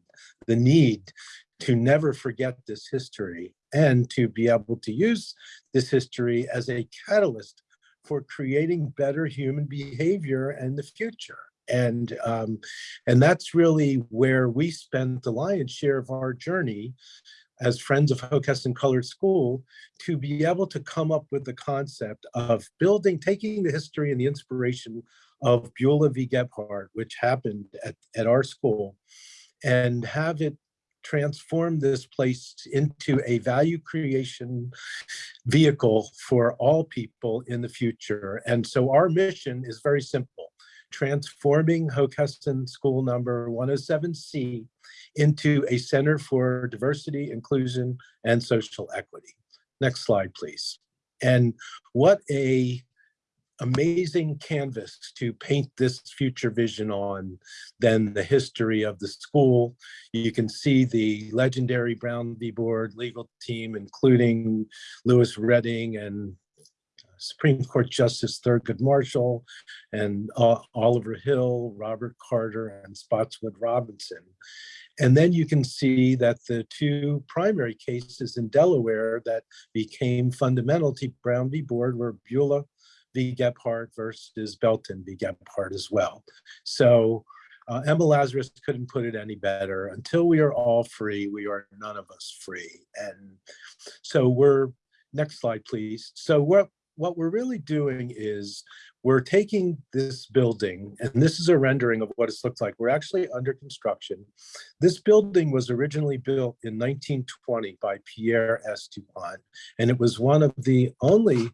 the need to never forget this history and to be able to use this history as a catalyst for creating better human behavior in the future. And, um, and that's really where we spent the lion's share of our journey as friends of Hockessin Colored School to be able to come up with the concept of building, taking the history and the inspiration of Bulah v. Gebhart, which happened at, at our school, and have it transform this place into a value creation vehicle for all people in the future. And so our mission is very simple, transforming Hockessin School number 107C into a center for diversity, inclusion, and social equity. Next slide, please. And what a amazing canvas to paint this future vision on than the history of the school. You can see the legendary Brown v. Board legal team, including Louis Redding and Supreme Court Justice Thurgood Marshall and uh, Oliver Hill, Robert Carter, and Spotswood Robinson. And then you can see that the two primary cases in Delaware that became fundamental to Brown v. Board were Bulah v. Gebhart versus Belton v. Gebhart as well. So uh, Emma Lazarus couldn't put it any better. Until we are all free, we are none of us free. And so we're, next slide, please. So what, what we're really doing is we're taking this building, and this is a rendering of what it's looked like. We're actually under construction. This building was originally built in 1920 by Pierre S. Dupont, and it was one of the only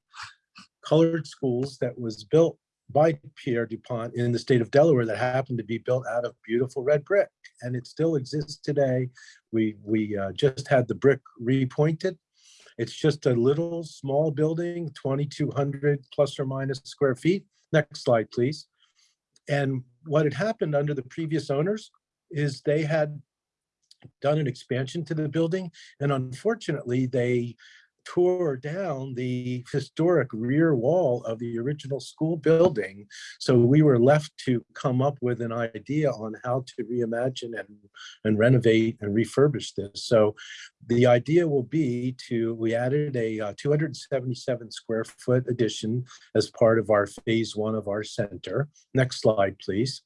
colored schools that was built by Pierre Dupont in the state of Delaware that happened to be built out of beautiful red brick. And it still exists today. We, we uh, just had the brick repointed. It's just a little small building, 2,200 plus or minus square feet. Next slide, please. And what had happened under the previous owners is they had done an expansion to the building. And unfortunately, they tore down the historic rear wall of the original school building. So we were left to come up with an idea on how to reimagine and, and renovate and refurbish this. So the idea will be to, we added a uh, 277 square foot addition as part of our phase one of our center. Next slide, please.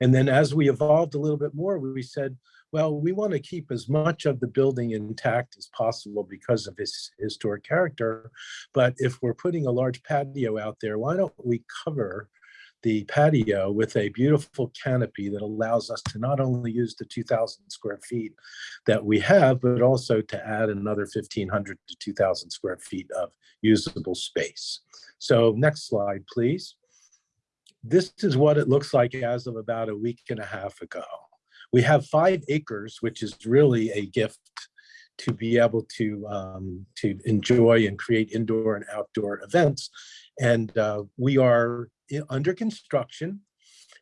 And then as we evolved a little bit more, we said, well, we want to keep as much of the building intact as possible because of its historic character. But if we're putting a large patio out there, why don't we cover the patio with a beautiful canopy that allows us to not only use the 2,000 square feet that we have, but also to add another 1,500 to 2,000 square feet of usable space. So next slide, please. This is what it looks like as of about a week and a half ago. We have five acres, which is really a gift to be able to um, to enjoy and create indoor and outdoor events. And uh, we are under construction.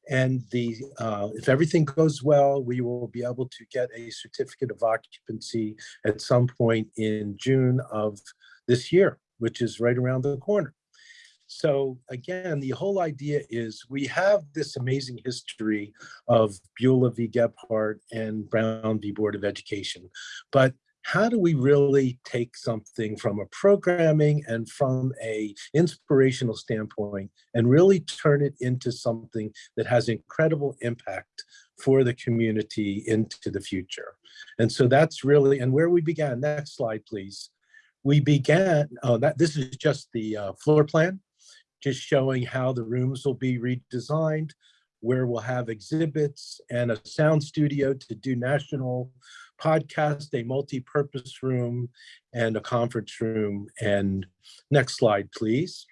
And the uh, if everything goes well, we will be able to get a certificate of occupancy at some point in June of this year, which is right around the corner. So again, the whole idea is we have this amazing history of Bulah v. Gebhart and Brown v. Board of Education, but how do we really take something from a programming and from a inspirational standpoint and really turn it into something that has incredible impact for the community into the future? And so that's really, and where we began, next slide, please. We began, oh, that this is just the uh, floor plan just showing how the rooms will be redesigned, where we'll have exhibits and a sound studio to do national podcast, a multi-purpose room, and a conference room. And next slide, please.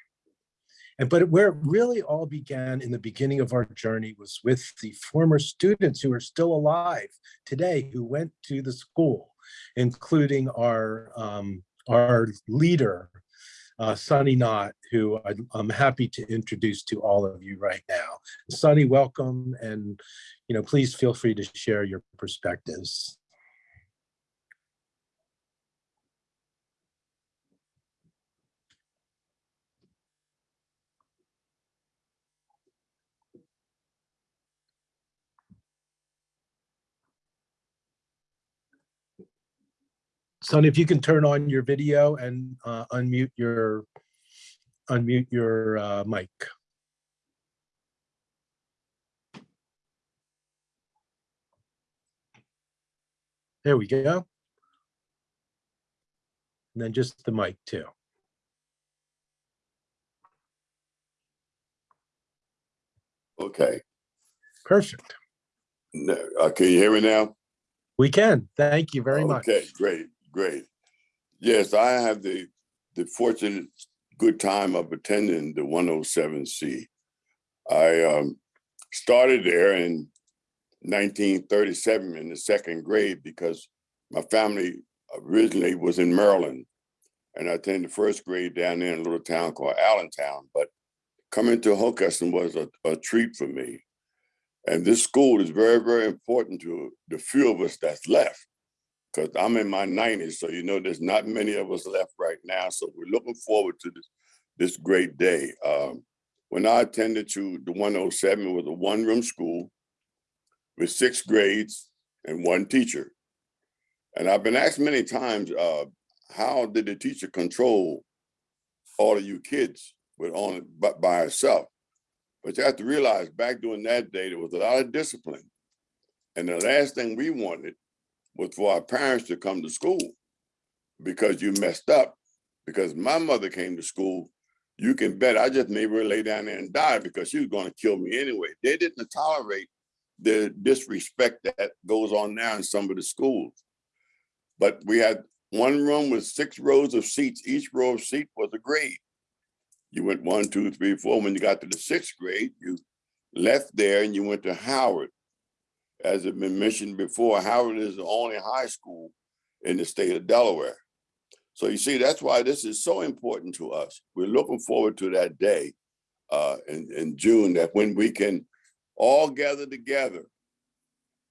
And but where it really all began in the beginning of our journey was with the former students who are still alive today who went to the school, including our um, our leader, uh, Sonny Knott, who I'm, I'm happy to introduce to all of you right now. Sonny, welcome, and you know, please feel free to share your perspectives. Sonny, if you can turn on your video and uh, unmute your unmute your uh, mic. There we go. And then just the mic too. Okay, Perfect. No, uh, can you hear me now? We can. Thank you very much. Okay, great, great. Yes, I have the, the fortunate good time of attending the 107C. I um, started there in 1937 in the second grade because my family originally was in Maryland. And I attended the first grade down there in a little town called Allentown. But coming to Hockessin was a, a treat for me. And this school is very, very important to the few of us that's left. Because I'm in my 90s, so you know there's not many of us left right now. So we're looking forward to this, this great day. Um, when I attended to the 107, it was a one-room school with six grades and one teacher. And I've been asked many times, uh, how did the teacher control all of you kids with on by, by herself? But you have to realize back during that day, there was a lot of discipline. And the last thing we wanted was for our parents to come to school because you messed up. Because my mother came to school, you can bet I just made her lay down there and die because she was going to kill me anyway. They didn't tolerate the disrespect that goes on now in some of the schools. But we had one room with six rows of seats. Each row of seat was a grade. You went one, two, three, four. When you got to the sixth grade, you left there and you went to Howard. As had been mentioned before, Howard is the only high school in the state of Delaware. So you see, that's why this is so important to us. We're looking forward to that day uh, in, in June, that when we can all gather together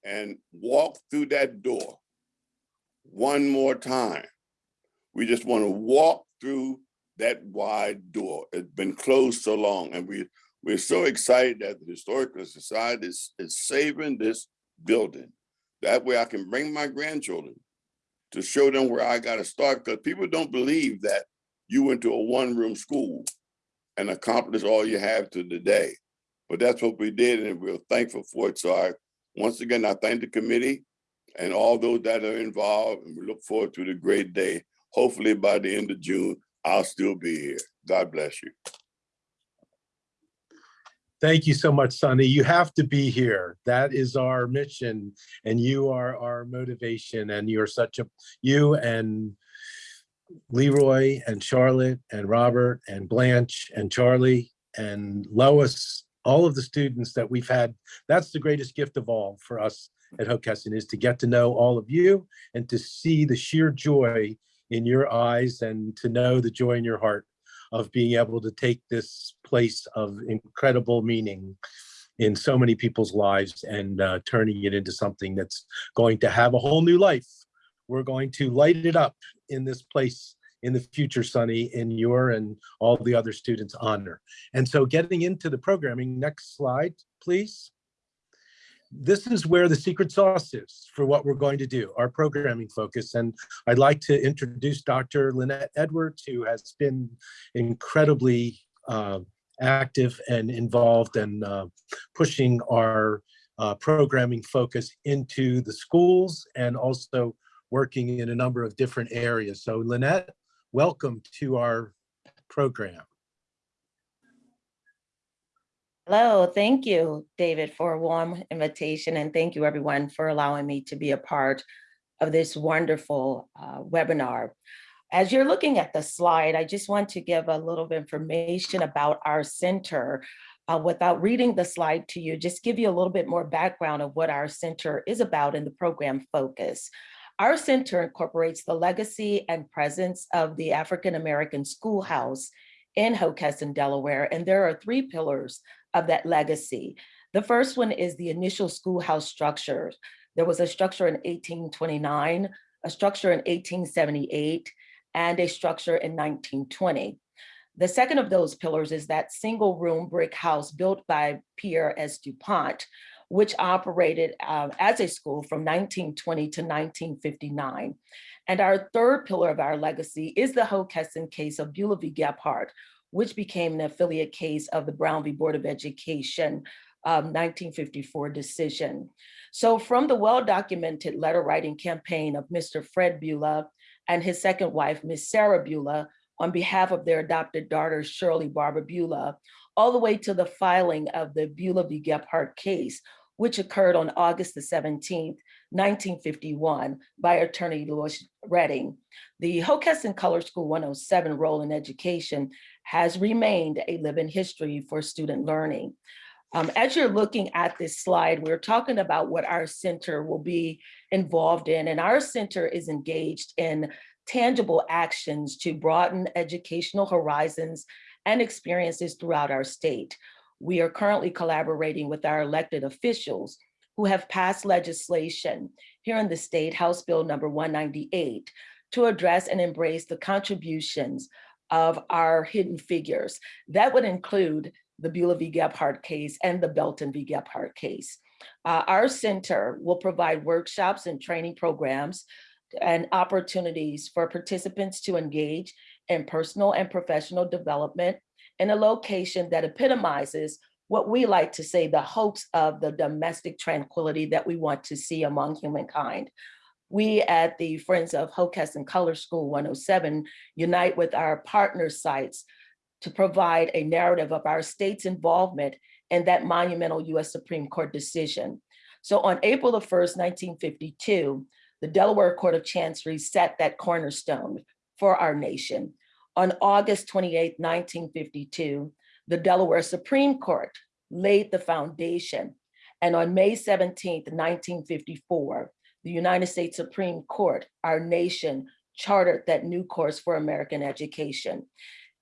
and walk through that door one more time. We just want to walk through that wide door. It's been closed so long and we, we're so excited that the Historical Society is, is saving this building. That way I can bring my grandchildren to show them where I got to start because people don't believe that you went to a one room school and accomplished all you have to the day. But that's what we did and we're thankful for it. So I, once again, I thank the committee and all those that are involved and we look forward to the great day. Hopefully by the end of June, I'll still be here. God bless you. Thank you so much, Sonny. You have to be here. That is our mission and you are our motivation and you're such a, you and Leroy and Charlotte and Robert and Blanche and Charlie and Lois, all of the students that we've had, that's the greatest gift of all for us at Hockessin is to get to know all of you and to see the sheer joy in your eyes and to know the joy in your heart of being able to take this place of incredible meaning in so many people's lives and uh, turning it into something that's going to have a whole new life. We're going to light it up in this place in the future, Sonny, in your and all the other students' honor. And so getting into the programming, next slide, please this is where the secret sauce is for what we're going to do, our programming focus. And I'd like to introduce Dr. Lynette Edwards, who has been incredibly uh, active and involved and uh, pushing our uh, programming focus into the schools and also working in a number of different areas. So Lynette, welcome to our program. Hello, thank you, David, for a warm invitation, and thank you, everyone, for allowing me to be a part of this wonderful uh, webinar. As you're looking at the slide, I just want to give a little information about our center. Uh, without reading the slide to you, just give you a little bit more background of what our center is about in the program focus. Our center incorporates the legacy and presence of the African-American schoolhouse in Hockessin, Delaware, and there are three pillars of that legacy. The first one is the initial schoolhouse structure. There was a structure in 1829, a structure in 1878, and a structure in 1920. The second of those pillars is that single room brick house built by Pierre S. DuPont, which operated uh, as a school from 1920 to 1959. And our third pillar of our legacy is the Hockessin case of Bulah v. Gebhart, which became an affiliate case of the Brown v. Board of Education um, 1954 decision. So from the well-documented letter writing campaign of Mr. Fred Bulah and his second wife, Miss Sarah Bulah, on behalf of their adopted daughter, Shirley Barbara Bulah, all the way to the filing of the Bulah v. Gebhart case, which occurred on August the 17th, 1951 by attorney Louis Redding. The Hockessin Color School 107 role in education has remained a living history for student learning. Um, as you're looking at this slide, we're talking about what our center will be involved in, and our center is engaged in tangible actions to broaden educational horizons and experiences throughout our state. We are currently collaborating with our elected officials who have passed legislation here in the state, House Bill number 198, to address and embrace the contributions of our hidden figures. That would include the Bulah v. Gebhart case and the Belton v. Gebhart case. Uh, our center will provide workshops and training programs and opportunities for participants to engage in personal and professional development in a location that epitomizes what we like to say the hopes of the domestic tranquility that we want to see among humankind. We at the Friends of Hockessin Color School 107 unite with our partner sites to provide a narrative of our state's involvement in that monumental US Supreme Court decision. So on April the 1st, 1952, the Delaware Court of Chancery set that cornerstone for our nation. On August 28, 1952, the Delaware Supreme Court laid the foundation. And on May 17, 1954, the United States Supreme Court, our nation, chartered that new course for American education.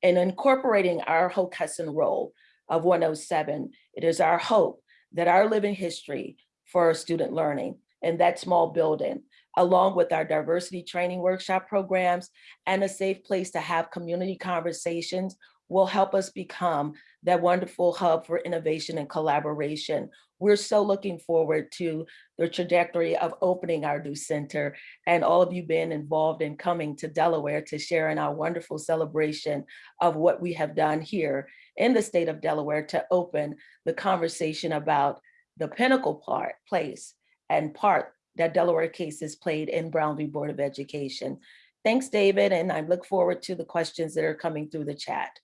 In incorporating our Hockessin role of 107, it is our hope that our living history for student learning in that small building, along with our diversity training workshop programs and a safe place to have community conversations will help us become that wonderful hub for innovation and collaboration. We're so looking forward to the trajectory of opening our new center and all of you being involved in coming to Delaware to share in our wonderful celebration of what we have done here in the state of Delaware to open the conversation about the pinnacle part, place and part that Delaware cases played in Brown v. Board of Education. Thanks, David, and I look forward to the questions that are coming through the chat.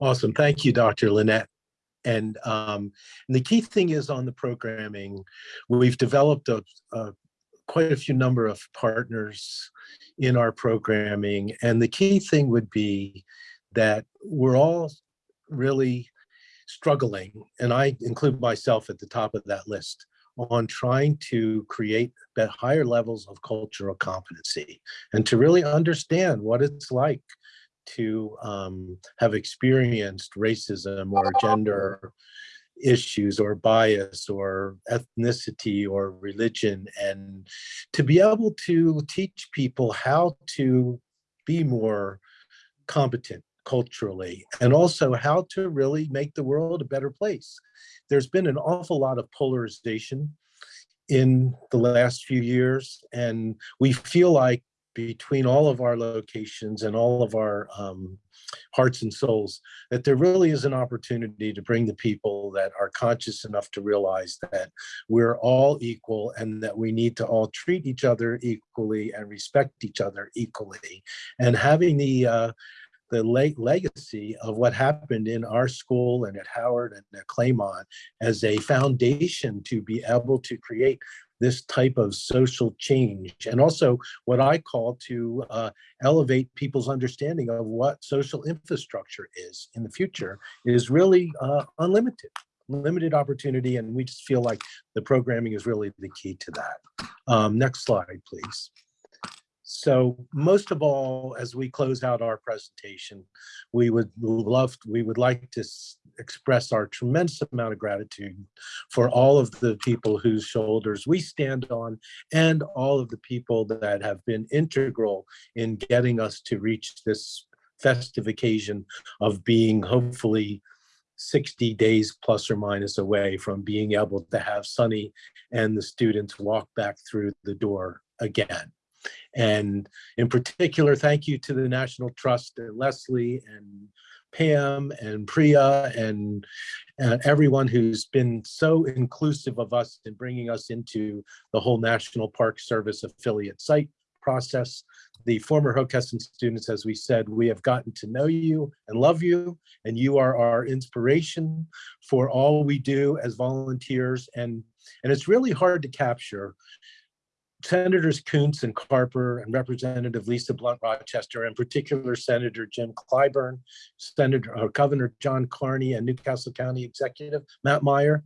Awesome. Thank you, Dr. Lynette. And, um, and the key thing is on the programming, we've developed a, a quite a few number of partners in our programming. And the key thing would be that we're all really struggling, and I include myself at the top of that list, on trying to create higher levels of cultural competency and to really understand what it's like to um, have experienced racism or gender issues or bias or ethnicity or religion and to be able to teach people how to be more competent culturally and also how to really make the world a better place. There's been an awful lot of polarization in the last few years and we feel like between all of our locations and all of our um, hearts and souls, that there really is an opportunity to bring the people that are conscious enough to realize that we're all equal and that we need to all treat each other equally and respect each other equally. And having the uh, the late legacy of what happened in our school and at Howard and at Claymont as a foundation to be able to create this type of social change and also what I call to uh, elevate people's understanding of what social infrastructure is in the future is really uh, unlimited, limited opportunity. And we just feel like the programming is really the key to that. Um, next slide, please. So most of all, as we close out our presentation, we would love, we would like to express our tremendous amount of gratitude for all of the people whose shoulders we stand on and all of the people that have been integral in getting us to reach this festive occasion of being hopefully 60 days plus or minus away from being able to have Sonny and the students walk back through the door again. And in particular, thank you to the National Trust and Leslie and Pam and Priya and uh, everyone who's been so inclusive of us in bringing us into the whole National Park Service affiliate site process. The former Hockessin students, as we said, we have gotten to know you and love you, and you are our inspiration for all we do as volunteers. And, and it's really hard to capture Senators Coons and Carper and Representative Lisa Blunt Rochester, and particular Senator Jim Clyburn, Senator uh, Governor John Carney, and New Castle County Executive Matt Meyer.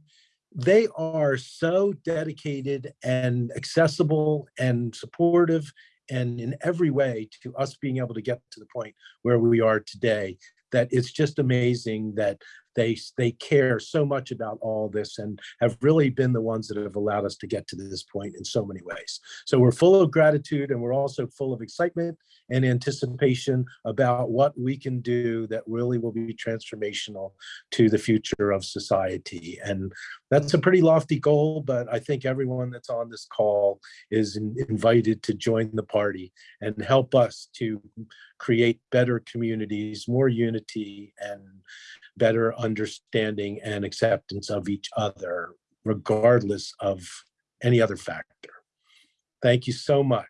They are so dedicated and accessible and supportive and in every way to us being able to get to the point where we are today that it's just amazing that they they care so much about all this and have really been the ones that have allowed us to get to this point in so many ways. So we're full of gratitude and we're also full of excitement and anticipation about what we can do that really will be transformational to the future of society. And that's a pretty lofty goal, but I think everyone that's on this call is in- invited to join the party and help us to create better communities, more unity and better understanding and acceptance of each other, regardless of any other factor. Thank you so much.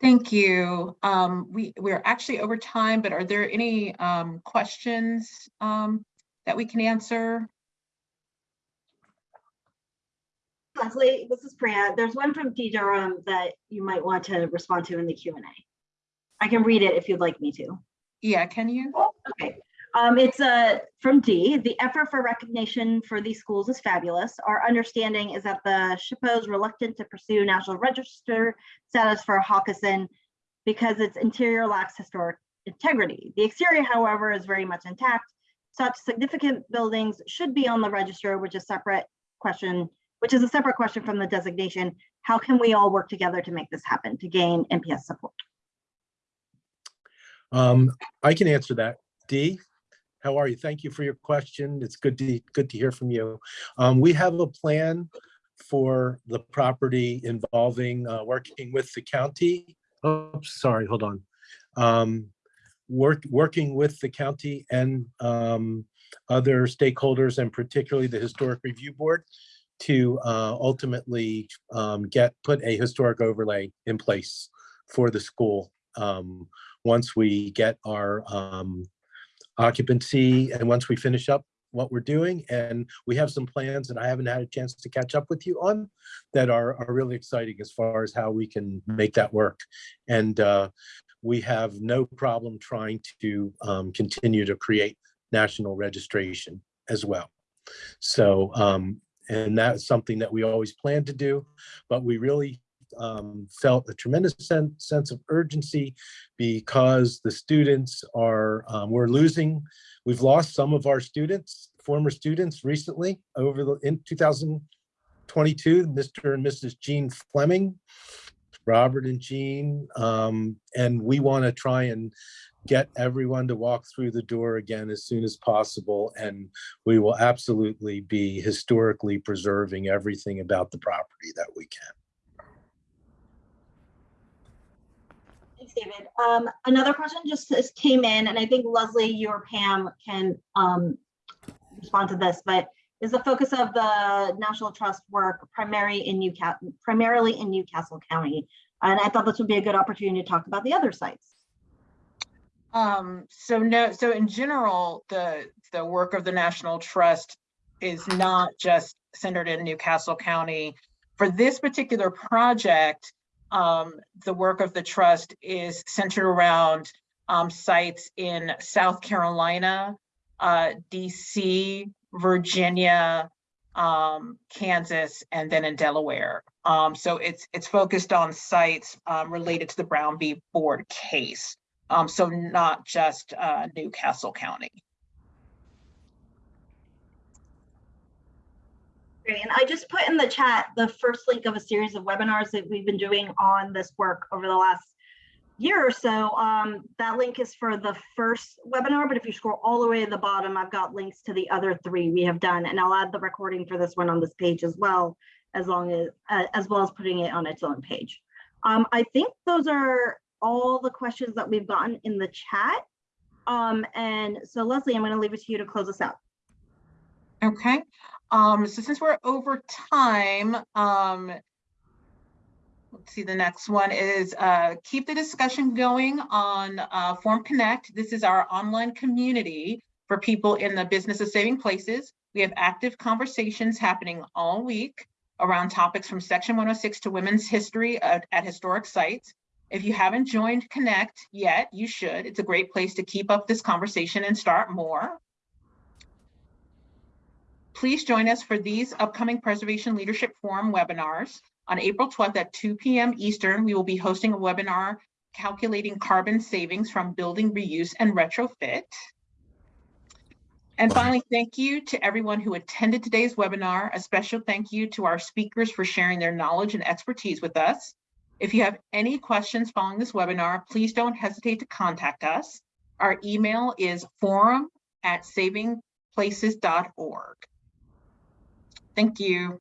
Thank you. Um, we, we're actually over time, but are there any, um, questions, um, that we can answer? Leslie, this is Priya. There's one from T Durham that you might want to respond to in the Q and A. I can read it if you'd like me to. Yeah, can you? Okay, um, it's uh, from D. The effort for recognition for these schools is fabulous. Our understanding is that the SHPO is reluctant to pursue National Register status for Hockessin because its interior lacks historic integrity. The exterior, however, is very much intact. Such significant buildings should be on the register, which is separate question, which is a separate question from the designation. How can we all work together to make this happen, to gain NPS support? Um, I can answer that. Dee, how are you? Thank you for your question. It's good to, good to hear from you. Um, we have a plan for the property involving, uh, working with the county. Oh, sorry, hold on. Um, work, working with the county and, um, other stakeholders and particularly the Historic Review Board to, uh, ultimately, um, get, put a historic overlay in place for the school. Um, once we get our um, occupancy and once we finish up what we're doing. And we have some plans that I haven't had a chance to catch up with you on that are, are really exciting as far as how we can make that work. And uh, we have no problem trying to um, continue to create national registration as well. So, um, and that's something that we always plan to do, but we really um, felt a tremendous sen- sense of urgency because the students are, um, we're losing, we've lost some of our students, former students recently over the, in 2022, Mr. and Mrs. Jean Fleming, Robert and Jean, um, and we want to try and get everyone to walk through the door again as soon as possible. And we will absolutely be historically preserving everything about the property that we can. Thanks, David. Um, another question just came in, and I think Leslie, you or Pam can um, respond to this, but is the focus of the National Trust work primary in New Castle, primarily in New Castle County? And I thought this would be a good opportunity to talk about the other sites. Um, so no, so in general, the, the work of the National Trust is not just centered in New Castle County. For this particular project, um, the work of the trust is centered around um, sites in South Carolina, uh, DC, Virginia, um, Kansas, and then in Delaware. Um, so it's it's focused on sites um, related to the Brown v. Board case. Um, so not just uh, New Castle County. Great, and I just put in the chat the first link of a series of webinars that we've been doing on this work over the last year or so. Um, that link is for the first webinar, but if you scroll all the way to the bottom, I've got links to the other three we have done, and I'll add the recording for this one on this page as well, as long as uh, as well as putting it on its own page. Um, I think those are all the questions that we've gotten in the chat. Um, and so Leslie, I'm going to leave it to you to close us out. Okay, um, so since we're over time, um, let's see, the next one is, uh, keep the discussion going on, uh, Forum Connect. This is our online community for people in the business of saving places. We have active conversations happening all week around topics from Section 106 to women's history at, at historic sites. If you haven't joined Connect yet, you should. It's a great place to keep up this conversation and start more. Please join us for these upcoming Preservation Leadership Forum webinars. On April 12th at 2 p.m. Eastern, we will be hosting a webinar calculating carbon savings from building reuse and retrofit. And finally, thank you to everyone who attended today's webinar. A special thank you to our speakers for sharing their knowledge and expertise with us. If you have any questions following this webinar, please don't hesitate to contact us. Our email is forum at savingplaces.org. Thank you.